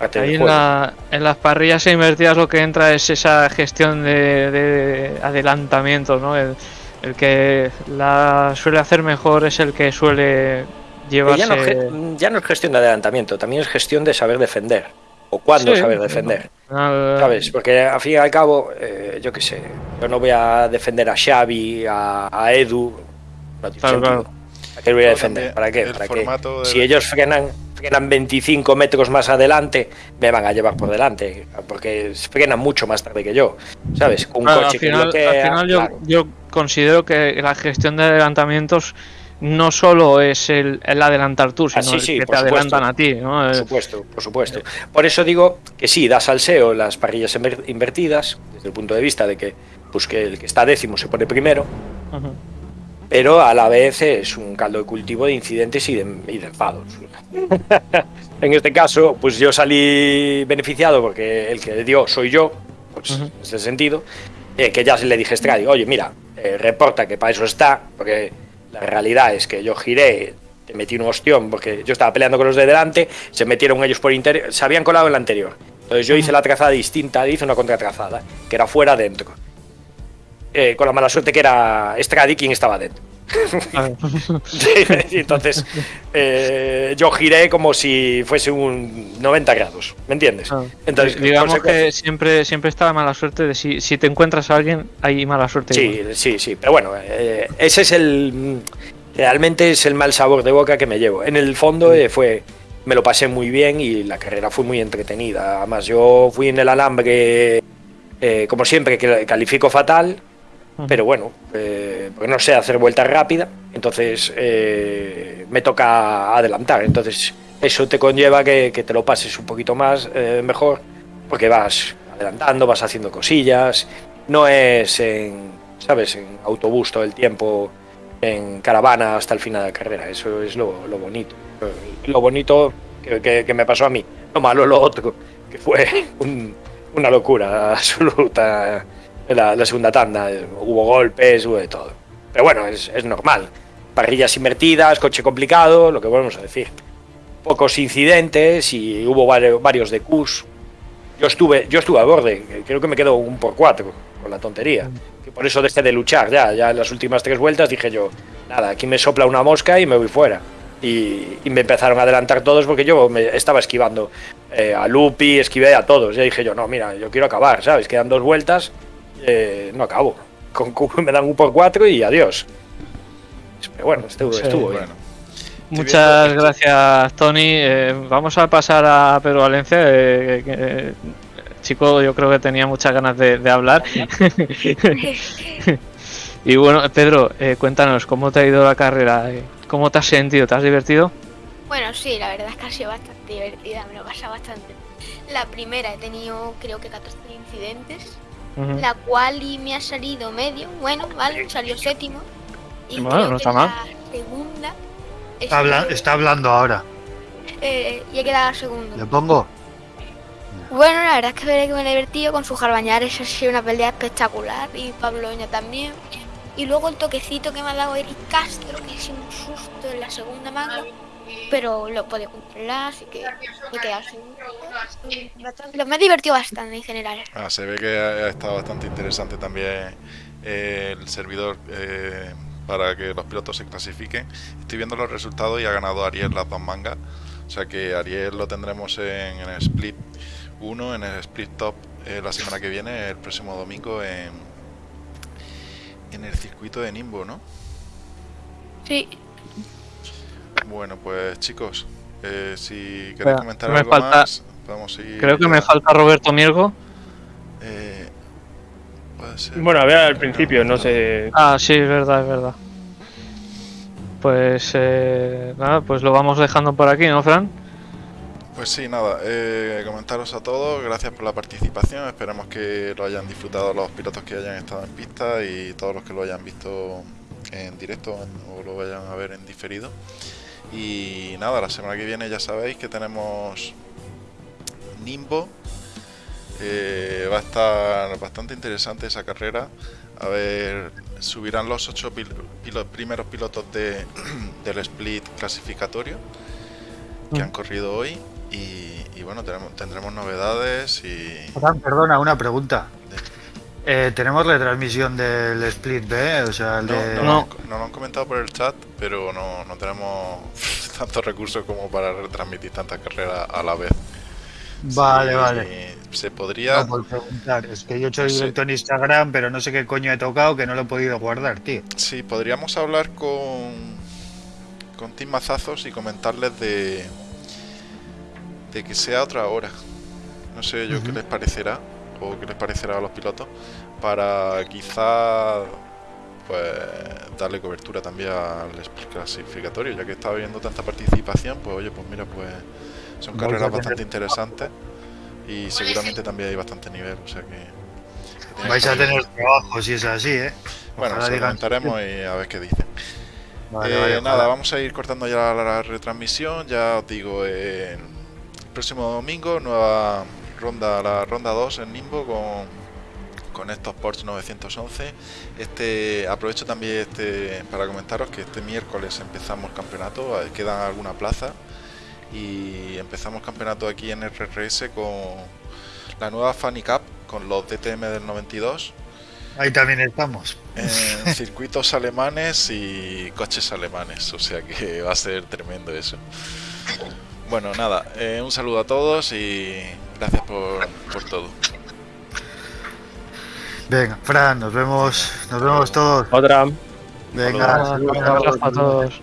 Speaker 11: parte del
Speaker 2: Ahí en,
Speaker 11: juego.
Speaker 2: la- en las parrillas invertidas lo que entra es esa gestión de, de adelantamiento, ¿no? El, el que la suele hacer mejor es el que suele llevarse...
Speaker 11: ya, no, ge- ya no es gestión de adelantamiento, también es gestión de saber defender. O cuándo
Speaker 2: Sí,
Speaker 11: saber defender. ¿Sabes? Porque al fin y al cabo, eh, yo qué sé, yo no voy a defender a Xavi, a, a Edu. No
Speaker 2: Claro, claro.
Speaker 11: ¿Para qué voy a defender? ¿Para qué?
Speaker 1: el
Speaker 11: ¿Para qué? Si ellos frenan, frenan 25 metros más adelante, me van a llevar por delante. Porque frenan mucho más tarde que yo. ¿Sabes? Un
Speaker 2: Claro,
Speaker 11: coche
Speaker 2: al final,
Speaker 11: que
Speaker 2: al final yo,
Speaker 11: claro.
Speaker 2: yo considero que la gestión de adelantamientos no solo es el, el adelantar tú, sino
Speaker 11: Ah, sí,
Speaker 2: el
Speaker 11: sí,
Speaker 2: que te
Speaker 11: supuesto.
Speaker 2: adelantan a ti. ¿no?
Speaker 11: Por supuesto, por supuesto. Por eso digo que sí, da salseo las parrillas inver- invertidas, desde el punto de vista de que, pues que el que está décimo se pone primero. Pero a la vez es un caldo de cultivo de incidentes y de, y de enfados. en este caso, pues yo salí beneficiado porque el que dio soy yo, pues
Speaker 2: Ujú.
Speaker 11: en ese sentido, eh, que ya se le dije a Stradi, oye, mira, eh, reporta que para eso está, porque la realidad es que yo giré, te metí un ostión, porque yo estaba peleando con los de delante, se metieron ellos por interior, se habían colado en la anterior. Entonces yo hice la trazada distinta, hice una contratrazada, que era fuera dentro. Eh, con la mala suerte que era Stradi quien estaba dentro. Entonces eh, yo giré como si fuese un 90 grados, ¿me entiendes?
Speaker 2: Ah,
Speaker 11: Entonces,
Speaker 2: digamos que siempre, siempre está la mala suerte de si, si te encuentras a alguien, hay mala suerte.
Speaker 11: Sí,
Speaker 2: igual.
Speaker 11: sí, sí, pero bueno, eh, ese es el. Realmente es el mal sabor de boca que me llevo. En el fondo eh, fue. Me lo pasé muy bien y la carrera fue muy entretenida. Además, yo fui en el alambre, eh, como siempre, que califico fatal, Pero bueno, eh, porque no sé hacer vuelta rápida, entonces eh, me toca adelantar. Entonces, eso te conlleva que, te lo pases un poquito más eh, mejor, porque vas adelantando, vas haciendo cosillas. No es en, ¿sabes?, en autobús todo el tiempo, en caravana hasta el final de la carrera. Eso es lo, lo bonito. Lo bonito que me pasó a mí. Lo malo lo otro, que fue un- una locura absoluta la, la segunda tanda. Hubo golpes, hubo de todo. Pero bueno, es, es normal. Parrillas invertidas, coche complicado, lo que volvemos a decir. Pocos incidentes y hubo varios, varios de Qs. Yo estuve, yo estuve a borde, creo que me quedo un por cuatro con la tontería. Que por eso dejé de luchar ya, ya en las últimas tres vueltas dije yo, nada, aquí me sopla una mosca y me voy fuera. Y, y me empezaron a adelantar todos porque yo me estaba esquivando eh, a Lupi, esquivé a todos. Ya dije yo, no, mira, yo quiero acabar, ¿sabes? Quedan dos vueltas, eh, no acabo. Con Q me dan un por cuatro y adiós. Pero bueno, estuvo,
Speaker 2: Sí,
Speaker 11: estuvo bien.
Speaker 1: Bueno,
Speaker 2: Muchas gracias, Tony. Eh, vamos a pasar a Pedro Valencia. eh, que, eh, chico, yo creo que tenía muchas ganas de, de hablar. Y bueno, Pedro, eh, cuéntanos, ¿cómo te ha ido la carrera? Eh, ¿Cómo te has sentido? ¿Te has divertido?
Speaker 6: Bueno, sí, la verdad es que ha sido bastante divertida, me lo he pasado bastante. La primera he tenido creo que 14 incidentes, La cual y me ha salido medio, bueno, vale, salió séptimo. Y
Speaker 2: Bueno,
Speaker 6: creo
Speaker 2: no
Speaker 6: que
Speaker 2: está mal.
Speaker 6: La segunda.
Speaker 5: Está, habla-
Speaker 6: estuve-
Speaker 5: está hablando ahora.
Speaker 6: eh, y he quedado segundo.
Speaker 5: ¿Le pongo?
Speaker 6: Bueno, la verdad es que veré que me he divertido con sus jarbañares, ha sido una pelea espectacular y Pablo Oña también. Y luego el toquecito que me ha dado Eric Castro, que es un susto en la segunda manga, pero lo puedo controlar, así que me segundo. Bastante- Me he divertido bastante en general.
Speaker 1: Ah, se ve que ha, ha estado bastante interesante también eh, el servidor eh, para que los pilotos se clasifiquen. Estoy viendo los resultados y ha ganado Ariel las dos mangas. O sea que Ariel lo tendremos en, en el split 1, en el split top eh, la semana que viene, el próximo domingo en, en el circuito de Nimbo, ¿no?
Speaker 6: Sí.
Speaker 1: Bueno, pues chicos, eh, si queréis comentar
Speaker 2: me
Speaker 1: algo
Speaker 2: falta-
Speaker 1: más, podemos ir.
Speaker 2: Creo que
Speaker 1: ya.
Speaker 2: me falta Roberto Miergo.
Speaker 1: Eh, puede ser.
Speaker 7: Bueno, a ver al principio, no sé.
Speaker 2: Ah, sí, es verdad, es verdad. Pues eh, nada, pues lo vamos dejando por aquí, ¿no, Fran?
Speaker 1: Pues sí, nada, eh, comentaros a todos, gracias por la participación, esperamos que lo hayan disfrutado los pilotos que hayan estado en pista y todos los que lo hayan visto en directo o lo vayan a ver en diferido. Y nada, la semana que viene ya sabéis que tenemos Nimbo, eh, va a estar bastante interesante esa carrera. A ver, subirán los ocho pil- primeros pilotos de, del split clasificatorio que han corrido hoy. Y, y bueno, tenemos, tendremos novedades y
Speaker 5: perdona, una pregunta. Eh, ¿Tenemos retransmisión del Split B? O sea, el
Speaker 1: no,
Speaker 5: de...
Speaker 1: no, lo han- no lo han comentado por el chat, pero no, no tenemos tantos recursos como para retransmitir tantas carreras a la vez.
Speaker 5: Vale,
Speaker 1: Sí,
Speaker 5: vale.
Speaker 1: Se podría.
Speaker 5: No, por preguntar. Es que yo he hecho directo en Instagram, pero no sé qué coño he tocado que no lo he podido guardar, tío.
Speaker 1: Sí, podríamos hablar con, con Team Mazazos y comentarles de, de que sea otra hora. No sé yo qué les parecerá o qué les parecerá a los pilotos para quizá pues darle cobertura también al clasificatorio, ya que está habiendo tanta participación, pues oye, pues mira, pues son carreras bastante interesantes y seguramente también hay bastante nivel, o sea que...
Speaker 5: Vais a tener trabajo si es así, ¿eh?
Speaker 1: Bueno,
Speaker 5: Ojalá
Speaker 1: se lo
Speaker 5: digan-
Speaker 1: comentaremos y a ver qué dicen.
Speaker 5: Vale,
Speaker 1: Eh,
Speaker 5: vale,
Speaker 1: nada, vamos a ir cortando ya la, la retransmisión. Ya os digo, eh, el próximo domingo, nueva ronda, la ronda 2 en Nimbo con, con estos Porsche 911. Este, aprovecho también este para comentaros que este miércoles empezamos campeonato, eh, quedan alguna plaza y empezamos campeonato aquí en RRS con la nueva Funny Cup con los DTM del 92
Speaker 5: Ahí también estamos.
Speaker 1: en circuitos alemanes y coches alemanes, o sea que va a ser tremendo eso. Bueno, nada, eh, un saludo a todos y gracias por, por todo.
Speaker 5: Venga, Fran, nos vemos, nos vemos todos.
Speaker 7: Otra.
Speaker 5: Venga,
Speaker 1: Saludos.
Speaker 2: a todos.